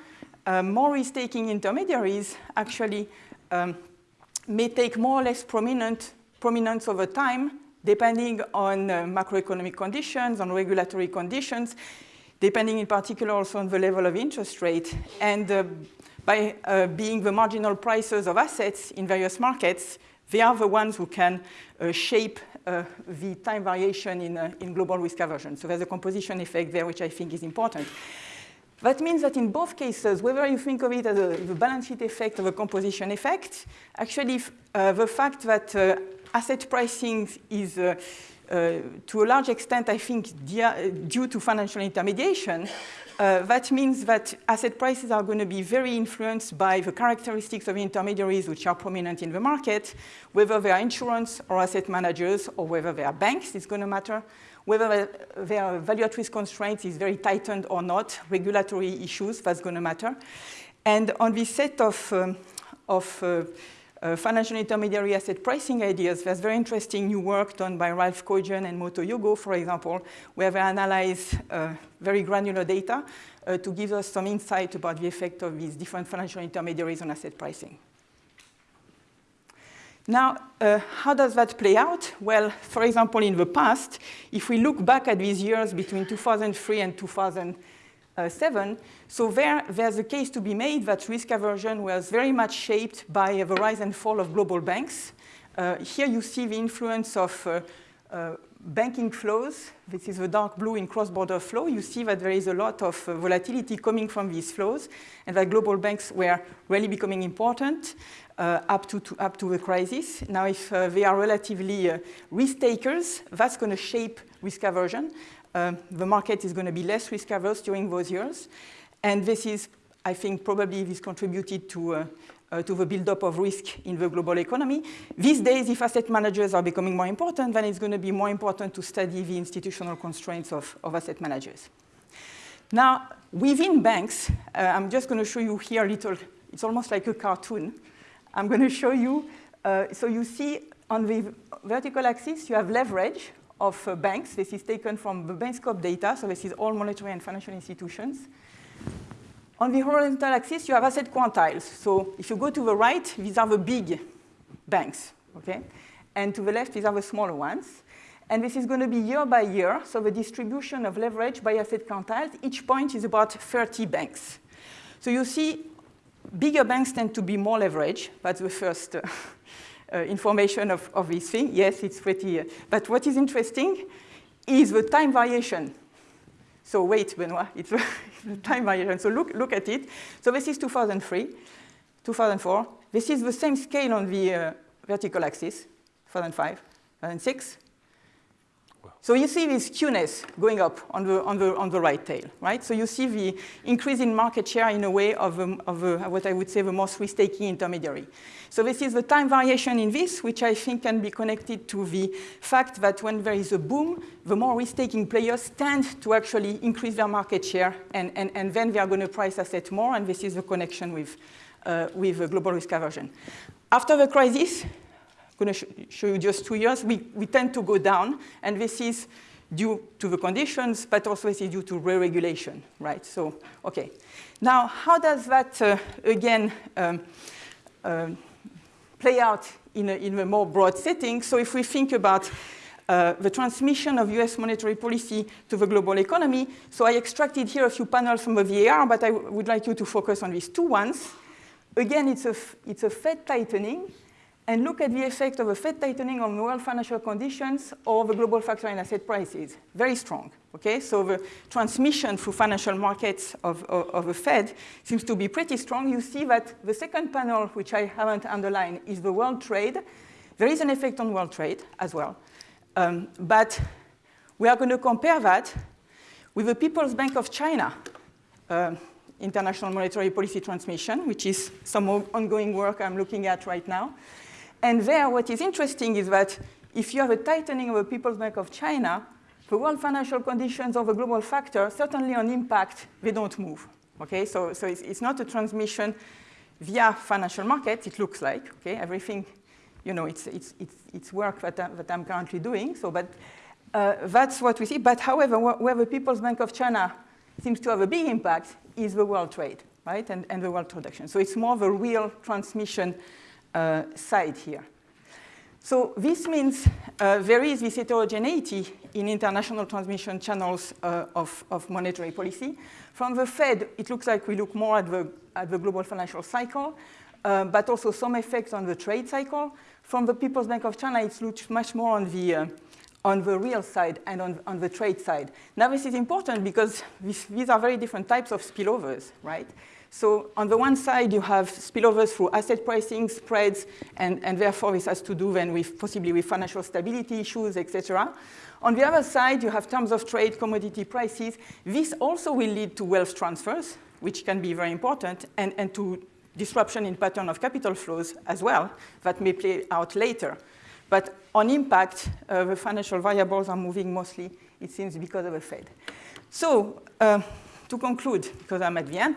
Uh, more risk-taking intermediaries actually um, may take more or less prominent, prominence over time, depending on uh, macroeconomic conditions, on regulatory conditions, depending in particular also on the level of interest rate. And uh, by uh, being the marginal prices of assets in various markets, they are the ones who can uh, shape uh, the time variation in, uh, in global risk aversion. So there's a composition effect there, which I think is important. That means that in both cases, whether you think of it as a, the balance sheet effect or a composition effect, actually uh, the fact that uh, asset pricing is uh, to a large extent, I think, due to financial intermediation, uh, that means that asset prices are going to be very influenced by the characteristics of intermediaries which are prominent in the market, whether they are insurance or asset managers or whether they are banks, it's going to matter, whether their value at risk constraints is very tightened or not, regulatory issues, that's going to matter. And on this set of, um, of uh, uh, financial intermediary asset pricing ideas. There's very interesting new work done by Ralph Koijen and Moto Yogo, for example, where they analyze uh, very granular data uh, to give us some insight about the effect of these different financial intermediaries on asset pricing. Now, uh, how does that play out? Well, for example, in the past, if we look back at these years between 2003 and 2000, uh, 7. So there, there's a case to be made that risk aversion was very much shaped by the rise and fall of global banks. Uh, here you see the influence of uh, uh, banking flows. This is the dark blue in cross-border flow. You see that there is a lot of uh, volatility coming from these flows and that global banks were really becoming important up, to, to, up to the crisis. Now, if they are relatively risk takers, that's going to shape risk aversion. Um, the market is going to be less risk averse during those years. And this is, I think, probably this contributed to, uh, uh, to the buildup of risk in the global economy. These days, if asset managers are becoming more important, then it's going to be more important to study the institutional constraints of, of asset managers. Now, within banks, uh, I'm just going to show you here a little, it's almost like a cartoon. I'm going to show you, uh, so you see on the vertical axis, you have leverage, of uh, banks. This is taken from the Bankscope data, so this is all monetary and financial institutions. On the horizontal axis, you have asset quantiles. So if you go to the right, these are the big banks, okay? And to the left, these are the smaller ones. And this is going to be year by year, so the distribution of leverage by asset quantiles, each point is about 30 banks. So you see, bigger banks tend to be more leverage. That's the first uh, information of, of this thing. Yes, it's pretty, uh, but what is interesting is the time variation. So wait, Benoit, it's the time variation. So look, look at it. So this is 2003, 2004. This is the same scale on the uh, vertical axis, 2005, 2006, so you see this skewness going up on the, on the, on the right tail, right? So you see the increase in market share in a way of, um, of a, what I would say the most risk-taking intermediary. So this is the time variation in this, which I think can be connected to the fact that when there is a boom, the more risk-taking players tend to actually increase their market share, and, and, and then they are going to price assets more, and this is the connection with, uh, with global risk aversion. After the crisis, going to sh show you just two years, we, we tend to go down, and this is due to the conditions, but also this is due to re-regulation, right? So, okay. Now, how does that, uh, again, um, uh, play out in a, in a more broad setting? So if we think about uh, the transmission of US monetary policy to the global economy. So I extracted here a few panels from the VAR, but I would like you to focus on these two ones. Again, it's a, it's a Fed tightening, and look at the effect of a Fed tightening on world financial conditions or the global factor in asset prices. Very strong. Okay, so the transmission through financial markets of, of, of the Fed seems to be pretty strong. You see that the second panel, which I haven't underlined, is the world trade. There is an effect on world trade as well. Um, but we are going to compare that with the People's Bank of China uh, international monetary policy transmission, which is some ongoing work I'm looking at right now. And there, what is interesting is that if you have a tightening of the People's Bank of China, the world financial conditions of a global factor, certainly on impact, they don't move. Okay, so, so it's, it's not a transmission via financial markets, it looks like, okay, everything, you know, it's, it's, it's, it's work that, I, that I'm currently doing, so, but uh, that's what we see. But however, where the People's Bank of China seems to have a big impact is the world trade, right, and, and the world production. So it's more the real transmission uh, side here. So this means uh, there is this heterogeneity in international transmission channels uh, of, of, monetary policy. From the Fed, it looks like we look more at the, at the global financial cycle, uh, but also some effects on the trade cycle. From the People's Bank of China, it looks much more on the, uh, on the real side and on, on the trade side. Now, this is important because this, these are very different types of spillovers, right? So on the one side, you have spillovers through asset pricing, spreads, and, and therefore this has to do then with possibly with financial stability issues, etc. On the other side, you have terms of trade, commodity prices. This also will lead to wealth transfers, which can be very important, and, and to disruption in pattern of capital flows as well, that may play out later. But on impact, uh, the financial variables are moving mostly, it seems, because of the Fed. So uh, to conclude, because I'm at the end,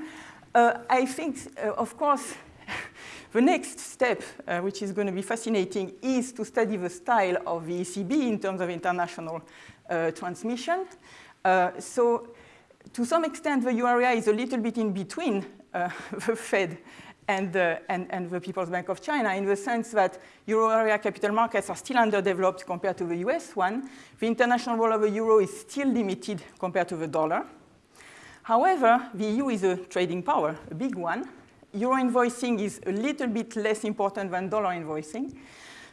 uh, I think, uh, of course, the next step, uh, which is going to be fascinating, is to study the style of the ECB in terms of international uh, transmission. Uh, so to some extent, the euro area is a little bit in between uh, the Fed and, and, and, the People's Bank of China in the sense that euro area capital markets are still underdeveloped compared to the US one. The international role of the euro is still limited compared to the dollar. However, the EU is a trading power, a big one. Euro invoicing is a little bit less important than dollar invoicing.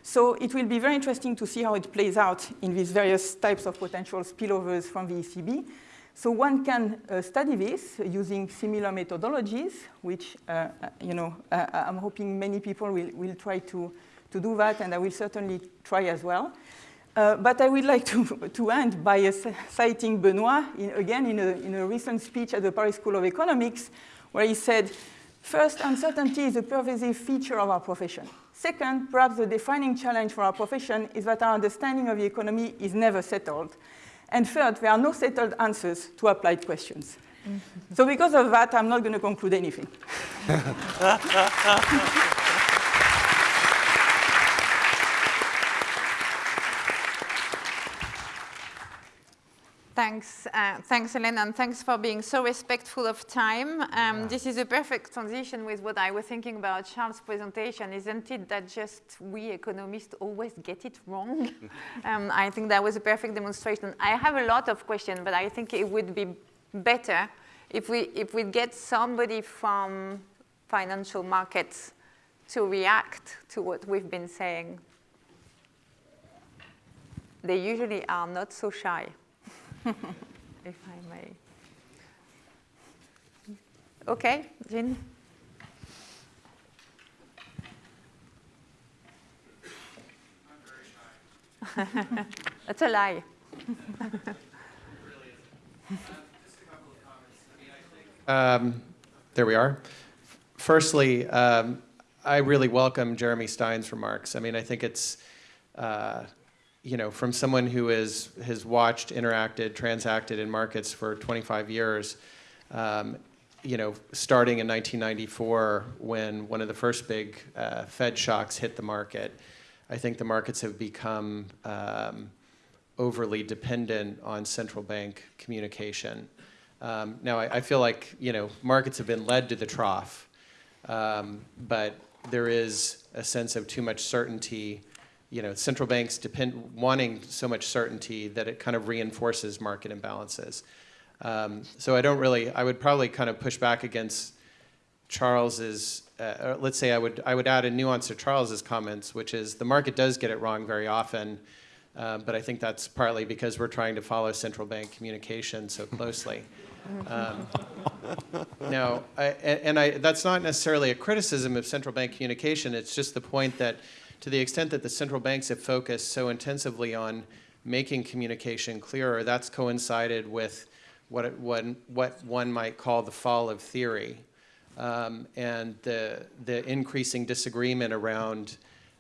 So it will be very interesting to see how it plays out in these various types of potential spillovers from the ECB. So one can uh, study this using similar methodologies, which, uh, uh you know, uh, I'm hoping many people will, will try to, to do that, and I will certainly try as well. Uh, but I would like to, to end by uh, citing Benoit, in, again, in a, in a recent speech at the Paris School of Economics, where he said, first, uncertainty is a pervasive feature of our profession. Second, perhaps the defining challenge for our profession is that our understanding of the economy is never settled. And third, there are no settled answers to applied questions. Mm -hmm. So because of that, I'm not going to conclude anything. Thanks, uh, thanks, Elena, and thanks for being so respectful of time. Um, yeah. This is a perfect transition with what I was thinking about Charles' presentation, isn't it? That just we economists always get it wrong. um, I think that was a perfect demonstration. I have a lot of questions, but I think it would be better if we if we get somebody from financial markets to react to what we've been saying. They usually are not so shy. if I may. Okay, Jean. That's a lie. um, there we are. Firstly, um, I really welcome Jeremy Stein's remarks. I mean, I think it's uh, you know, from someone who is, has watched, interacted, transacted in markets for 25 years, um, you know, starting in 1994 when one of the first big uh, Fed shocks hit the market, I think the markets have become um, overly dependent on central bank communication. Um, now, I, I, feel like, you know, markets have been led to the trough, um, but there is a sense of too much certainty you know, central banks depend, wanting so much certainty that it kind of reinforces market imbalances. Um, so I don't really, I would probably kind of push back against Charles's, uh, let's say I would, I would add a nuance to Charles's comments, which is the market does get it wrong very often, uh, but I think that's partly because we're trying to follow central bank communication so closely. Um, now, I, and I, that's not necessarily a criticism of central bank communication, it's just the point that to the extent that the central banks have focused so intensively on making communication clearer, that's coincided with what, it, one, what one might call the fall of theory um, and the, the increasing disagreement around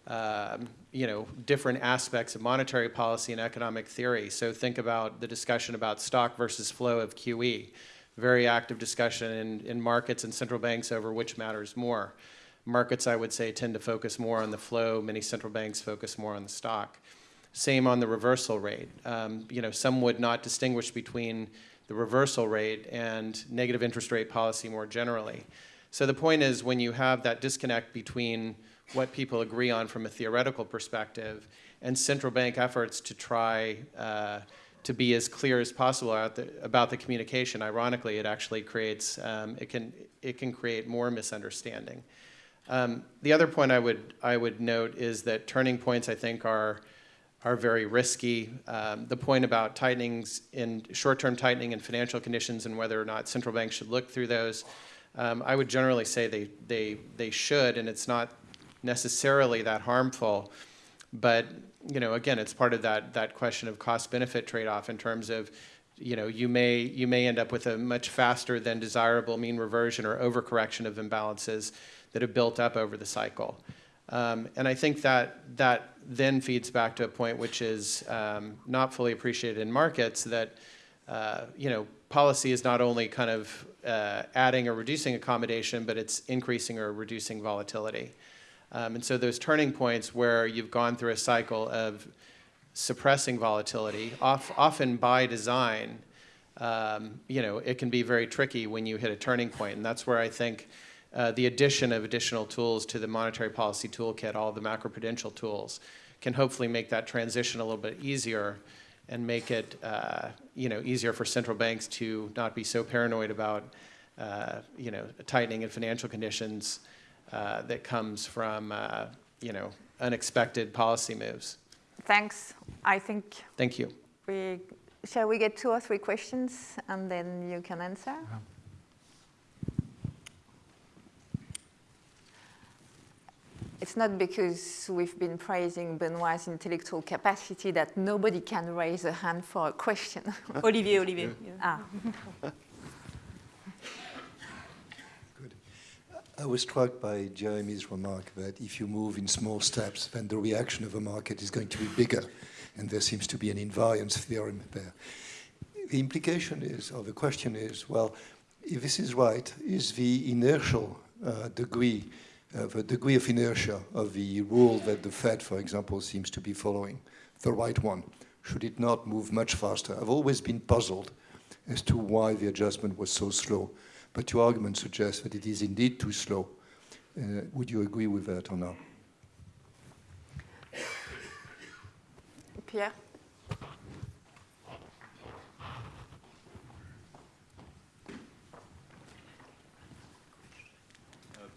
um, you know, different aspects of monetary policy and economic theory. So think about the discussion about stock versus flow of QE. Very active discussion in, in markets and central banks over which matters more. Markets, I would say, tend to focus more on the flow. Many central banks focus more on the stock. Same on the reversal rate. Um, you know, some would not distinguish between the reversal rate and negative interest rate policy more generally. So the point is when you have that disconnect between what people agree on from a theoretical perspective and central bank efforts to try uh, to be as clear as possible the, about the communication, ironically, it actually creates, um, it, can, it can create more misunderstanding. Um, the other point I would, I would note is that turning points, I think, are are very risky. Um, the point about tightenings in short-term tightening in financial conditions and whether or not central banks should look through those, um, I would generally say they, they, they should, and it's not necessarily that harmful. But you know, again, it's part of that, that question of cost-benefit trade-off in terms of you know, you may, you may end up with a much faster than desirable mean reversion or overcorrection of imbalances that have built up over the cycle. Um, and I think that that then feeds back to a point which is um, not fully appreciated in markets that uh, you know policy is not only kind of uh, adding or reducing accommodation, but it's increasing or reducing volatility. Um, and so those turning points where you've gone through a cycle of suppressing volatility, off, often by design, um, you know, it can be very tricky when you hit a turning point. And that's where I think uh, the addition of additional tools to the monetary policy toolkit, all the macroprudential tools, can hopefully make that transition a little bit easier and make it uh, you know, easier for central banks to not be so paranoid about uh, you know, tightening in financial conditions uh, that comes from uh, you know, unexpected policy moves. Thanks. I think Thank you. we, shall we get two or three questions and then you can answer? It's not because we've been praising Benoit's intellectual capacity that nobody can raise a hand for a question. Olivier, Olivier. Yeah. ah. Good. I was struck by Jeremy's remark that if you move in small steps, then the reaction of the market is going to be bigger, and there seems to be an invariance theorem there. The implication is, or the question is, well, if this is right, is the inertial uh, degree uh, the degree of inertia of the rule that the Fed, for example, seems to be following, the right one? Should it not move much faster? I've always been puzzled as to why the adjustment was so slow, but your argument suggests that it is indeed too slow. Uh, would you agree with that or not? Pierre?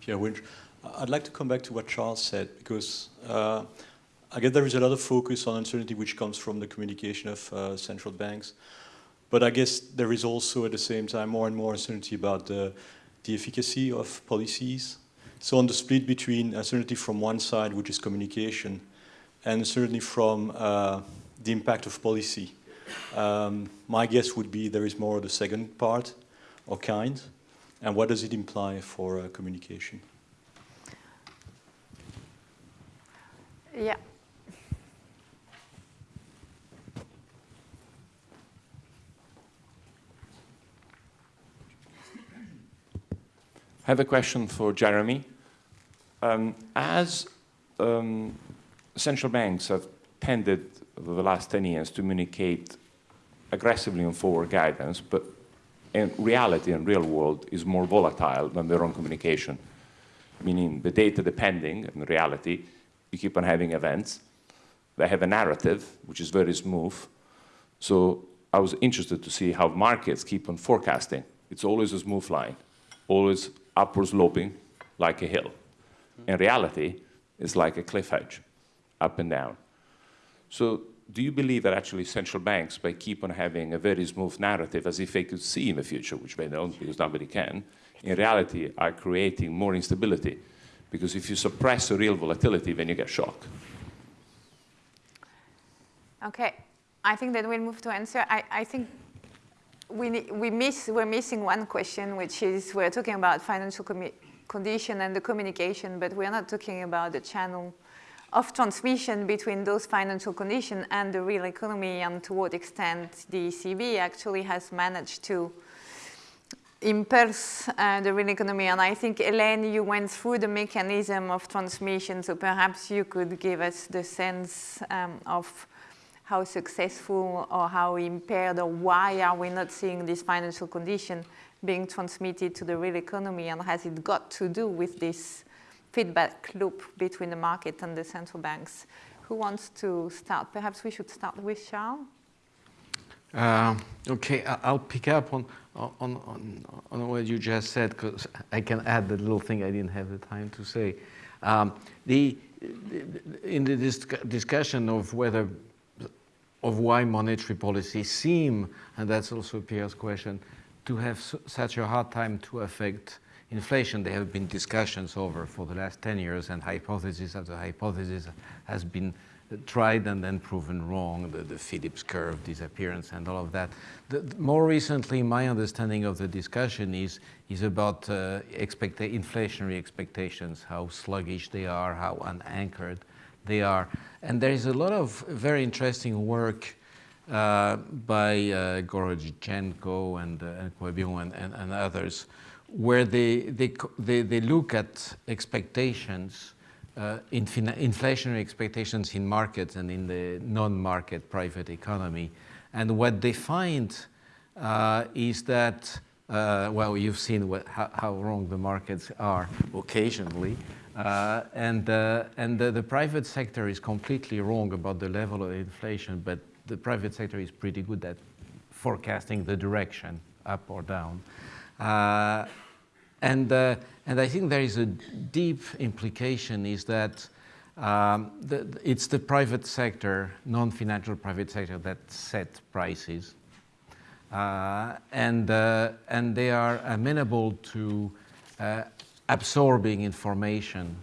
Pierre Wunsch. I'd like to come back to what Charles said because uh, I guess there is a lot of focus on uncertainty which comes from the communication of uh, central banks. But I guess there is also at the same time more and more uncertainty about the, the efficacy of policies. So on the split between uncertainty from one side, which is communication, and uncertainty from uh, the impact of policy, um, my guess would be there is more of the second part or kind. And what does it imply for uh, communication? Yeah. I have a question for Jeremy. Um, as um, central banks have tended over the last 10 years to communicate aggressively on forward guidance, but in reality and real world is more volatile than their own communication, meaning the data depending in reality you keep on having events. They have a narrative, which is very smooth. So I was interested to see how markets keep on forecasting. It's always a smooth line, always upward sloping like a hill. In reality, it's like a cliff edge, up and down. So do you believe that actually central banks, by keep on having a very smooth narrative as if they could see in the future, which they don't because nobody can, in reality are creating more instability because if you suppress a real volatility, then you get shocked. Okay, I think that we'll move to answer. I, I think we, we miss, we're missing one question, which is we're talking about financial condition and the communication, but we're not talking about the channel of transmission between those financial conditions and the real economy and to what extent the ECB actually has managed to impulse uh, the real economy. And I think, Hélène, you went through the mechanism of transmission, so perhaps you could give us the sense um, of how successful or how impaired or why are we not seeing this financial condition being transmitted to the real economy and has it got to do with this feedback loop between the market and the central banks? Who wants to start? Perhaps we should start with Charles. Uh, okay, I'll pick up on, on, on, on what you just said because I can add the little thing I didn't have the time to say. Um, the, in the discussion of whether of why monetary policy seem, and that's also Pierre's question, to have such a hard time to affect inflation. There have been discussions over for the last 10 years and hypothesis after hypothesis has been tried and then proven wrong, the, the Phillips curve disappearance and all of that. The, more recently, my understanding of the discussion is, is about uh, inflationary expectations, how sluggish they are, how unanchored they are. And there is a lot of very interesting work uh, by uh, Gorodnichenko and, uh, and and, and, and, others, where they, they, they, they look at expectations, uh, in inflationary expectations in markets and in the non-market private economy. And what they find uh, is that, uh, well, you've seen what, how, how wrong the markets are occasionally, uh, and uh, and the, the, private sector is completely wrong about the level of inflation, but the private sector is pretty good at forecasting the direction, up or down. And, and I think there is a deep implication is that um, the, it's the private sector, non-financial private sector that set prices. Uh, and, uh, and they are amenable to absorbing information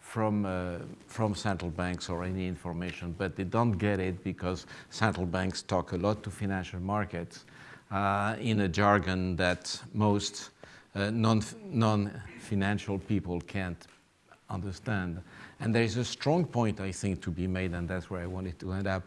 from, uh, from central banks or any information, but they don't get it because central banks talk a lot to financial markets uh, in a jargon that most uh, non, non-financial people can't understand. And there is a strong point, I think, to be made, and that's where I wanted to end up,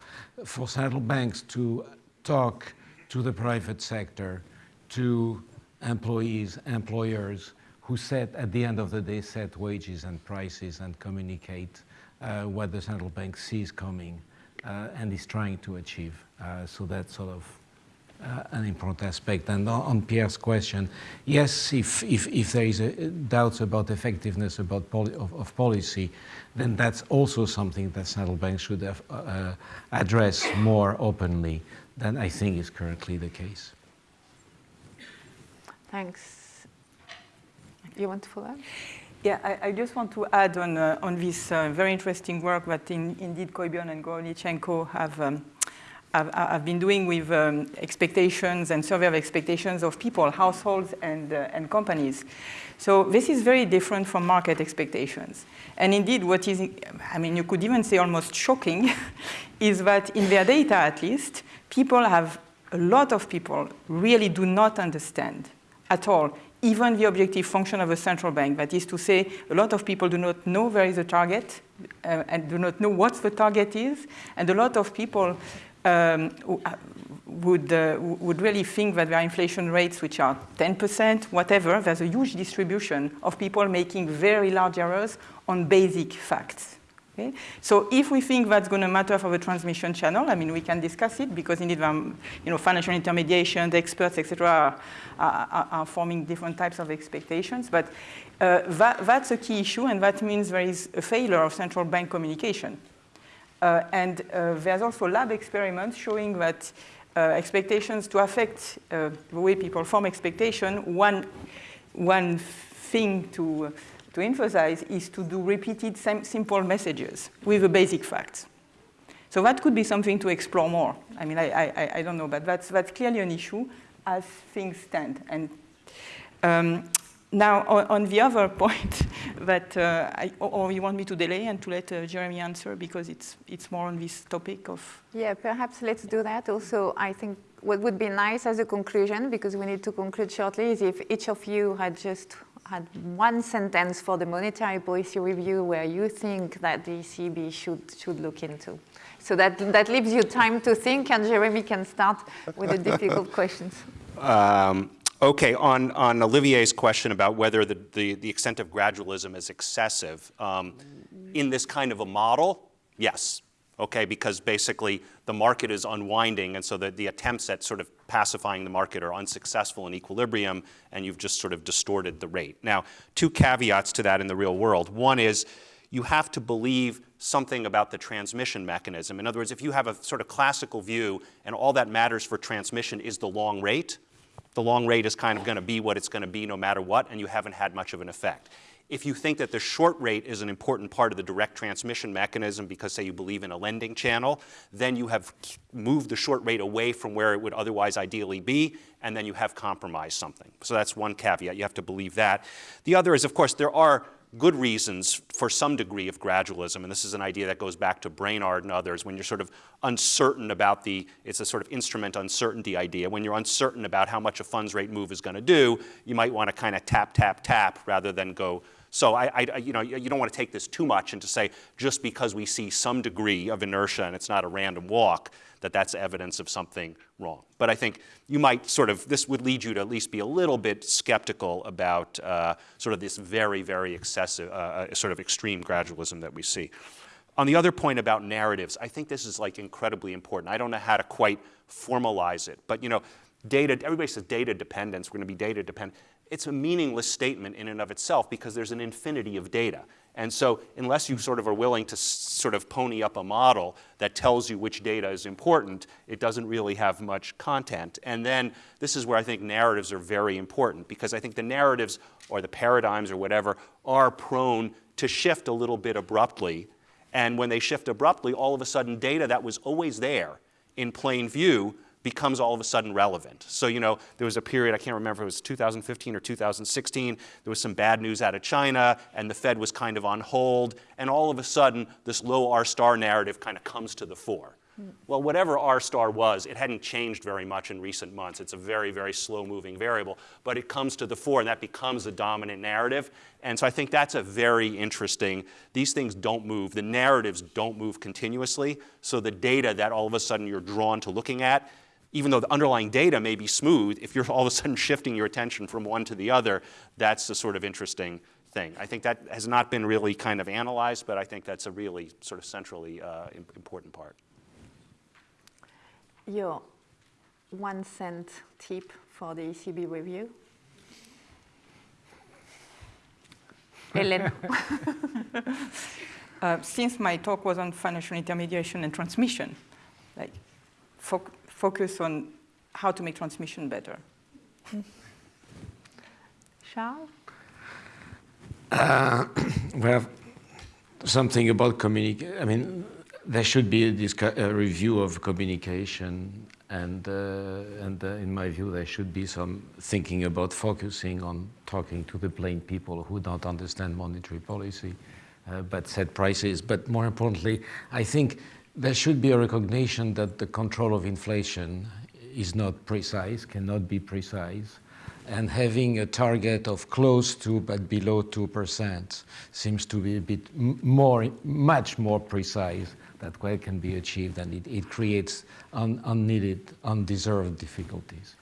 for central banks to talk to the private sector, to employees, employers, who set, at the end of the day, set wages and prices and communicate uh, what the central bank sees coming uh, and is trying to achieve. Uh, so that's sort of uh, an important aspect. And on, on, Pierre's question, yes, if, if, if there is a, doubts about effectiveness about poli of, of, policy, then that's also something that central banks should have, uh, address more openly than I think is currently the case. Thanks. You want to follow? up? Yeah, I, I, just want to add on, uh, on this uh, very interesting work that in, indeed Coibion and Gorodnichenko have, um, have, have, been doing with um, expectations and survey of expectations of people, households and, uh, and companies. So this is very different from market expectations. And indeed what is, I mean, you could even say almost shocking, is that in their data at least, people have, a lot of people really do not understand at all even the objective function of a central bank. That is to say, a lot of people do not know where is the target uh, and do not know what the target is. And a lot of people um, uh, would, uh, would really think that there are inflation rates which are 10%, whatever. There's a huge distribution of people making very large errors on basic facts. Okay? So if we think that's going to matter for the transmission channel, I mean, we can discuss it because indeed, um, you know, financial intermediation, experts, etc., are, are, are, forming different types of expectations. But uh, that, that's a key issue, and that means there is a failure of central bank communication. Uh, and uh, there's also lab experiments showing that uh, expectations to affect the way people form expectation, one, one thing to to emphasize is to do repeated simple messages with the basic facts. So that could be something to explore more. I mean, I, I, I don't know, but that's, that's clearly an issue as things stand. And um, now, on, on, the other point that, uh, I, or you want me to delay and to let uh, Jeremy answer because it's, it's more on this topic of... Yeah, perhaps let's do that. Also, I think what would be nice as a conclusion, because we need to conclude shortly, is if each of you had just had one sentence for the monetary policy review where you think that the ECB should, should look into. So that, that leaves you time to think, and Jeremy can start with the difficult questions. Um, okay, on, on Olivier's question about whether the, the, the extent of gradualism is excessive, um, in this kind of a model, yes. Okay, because basically the market is unwinding, and so the, the attempts at sort of pacifying the market are unsuccessful in equilibrium, and you've just sort of distorted the rate. Now, two caveats to that in the real world. One is you have to believe something about the transmission mechanism. In other words, if you have a sort of classical view and all that matters for transmission is the long rate, the long rate is kind of going to be what it's going to be no matter what, and you haven't had much of an effect. If you think that the short rate is an important part of the direct transmission mechanism because, say, you believe in a lending channel, then you have moved the short rate away from where it would otherwise ideally be, and then you have compromised something. So that's one caveat. You have to believe that. The other is, of course, there are good reasons for some degree of gradualism, and this is an idea that goes back to Brainard and others, when you're sort of uncertain about the, it's a sort of instrument uncertainty idea. When you're uncertain about how much a funds rate move is going to do, you might want to kind of tap, tap, tap rather than go. So I, I, you know, you don't want to take this too much and to say just because we see some degree of inertia and it's not a random walk, that that's evidence of something wrong. But I think you might sort of, this would lead you to at least be a little bit skeptical about uh, sort of this very, very excessive, uh, uh, sort of extreme gradualism that we see. On the other point about narratives, I think this is like incredibly important. I don't know how to quite formalize it, but you know, data, everybody says data dependence, we're gonna be data dependent. It's a meaningless statement in and of itself because there's an infinity of data. And so unless you sort of are willing to sort of pony up a model that tells you which data is important, it doesn't really have much content. And then this is where I think narratives are very important because I think the narratives or the paradigms or whatever are prone to shift a little bit abruptly. And when they shift abruptly, all of a sudden data that was always there in plain view becomes all of a sudden relevant. So, you know, there was a period, I can't remember if it was 2015 or 2016, there was some bad news out of China, and the Fed was kind of on hold, and all of a sudden, this low R star narrative kind of comes to the fore. Hmm. Well, whatever R star was, it hadn't changed very much in recent months. It's a very, very slow moving variable, but it comes to the fore and that becomes the dominant narrative. And so I think that's a very interesting, these things don't move. The narratives don't move continuously. So the data that all of a sudden you're drawn to looking at even though the underlying data may be smooth, if you're all of a sudden shifting your attention from one to the other, that's the sort of interesting thing. I think that has not been really kind of analyzed, but I think that's a really sort of centrally uh, important part. Your one cent tip for the ECB review? Hélène. uh, since my talk was on financial intermediation and transmission, like focus on how to make transmission better. Charles? Uh, well, something about communication. I mean, there should be a, a review of communication, and uh, and uh, in my view, there should be some thinking about focusing on talking to the plain people who don't understand monetary policy, uh, but set prices. But more importantly, I think there should be a recognition that the control of inflation is not precise, cannot be precise, and having a target of close to but below 2% seems to be a bit more, much more precise that well can be achieved and it, it creates un, unneeded, undeserved difficulties.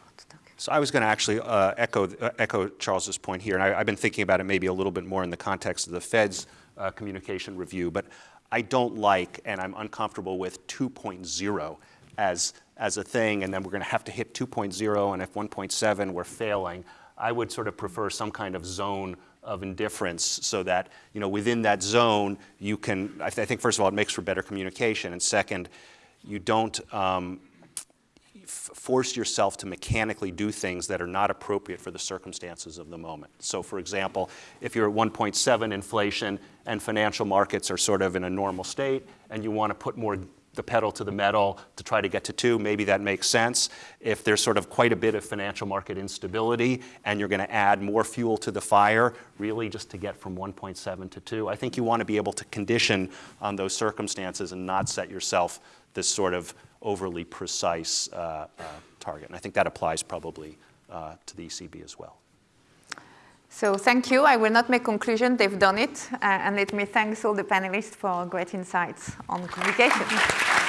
So I was going to actually uh, echo, uh, echo Charles's point here, and I, have been thinking about it maybe a little bit more in the context of the Fed's uh, communication review, but I don't like and I'm uncomfortable with 2.0 as, as a thing, and then we're going to have to hit 2.0, and if 1.7 we're failing, I would sort of prefer some kind of zone of indifference so that you know within that zone you can I, th I think first of all it makes for better communication and second you don't um, force yourself to mechanically do things that are not appropriate for the circumstances of the moment. So for example, if you're at 1.7 inflation and financial markets are sort of in a normal state and you want to put more the pedal to the metal to try to get to two, maybe that makes sense. If there's sort of quite a bit of financial market instability and you're going to add more fuel to the fire, really just to get from 1.7 to 2, I think you want to be able to condition on those circumstances and not set yourself this sort of overly precise uh, uh, target. And I think that applies probably uh, to the ECB as well. So thank you. I will not make conclusion. They've done it. Uh, and let me thank all the panelists for great insights on communication.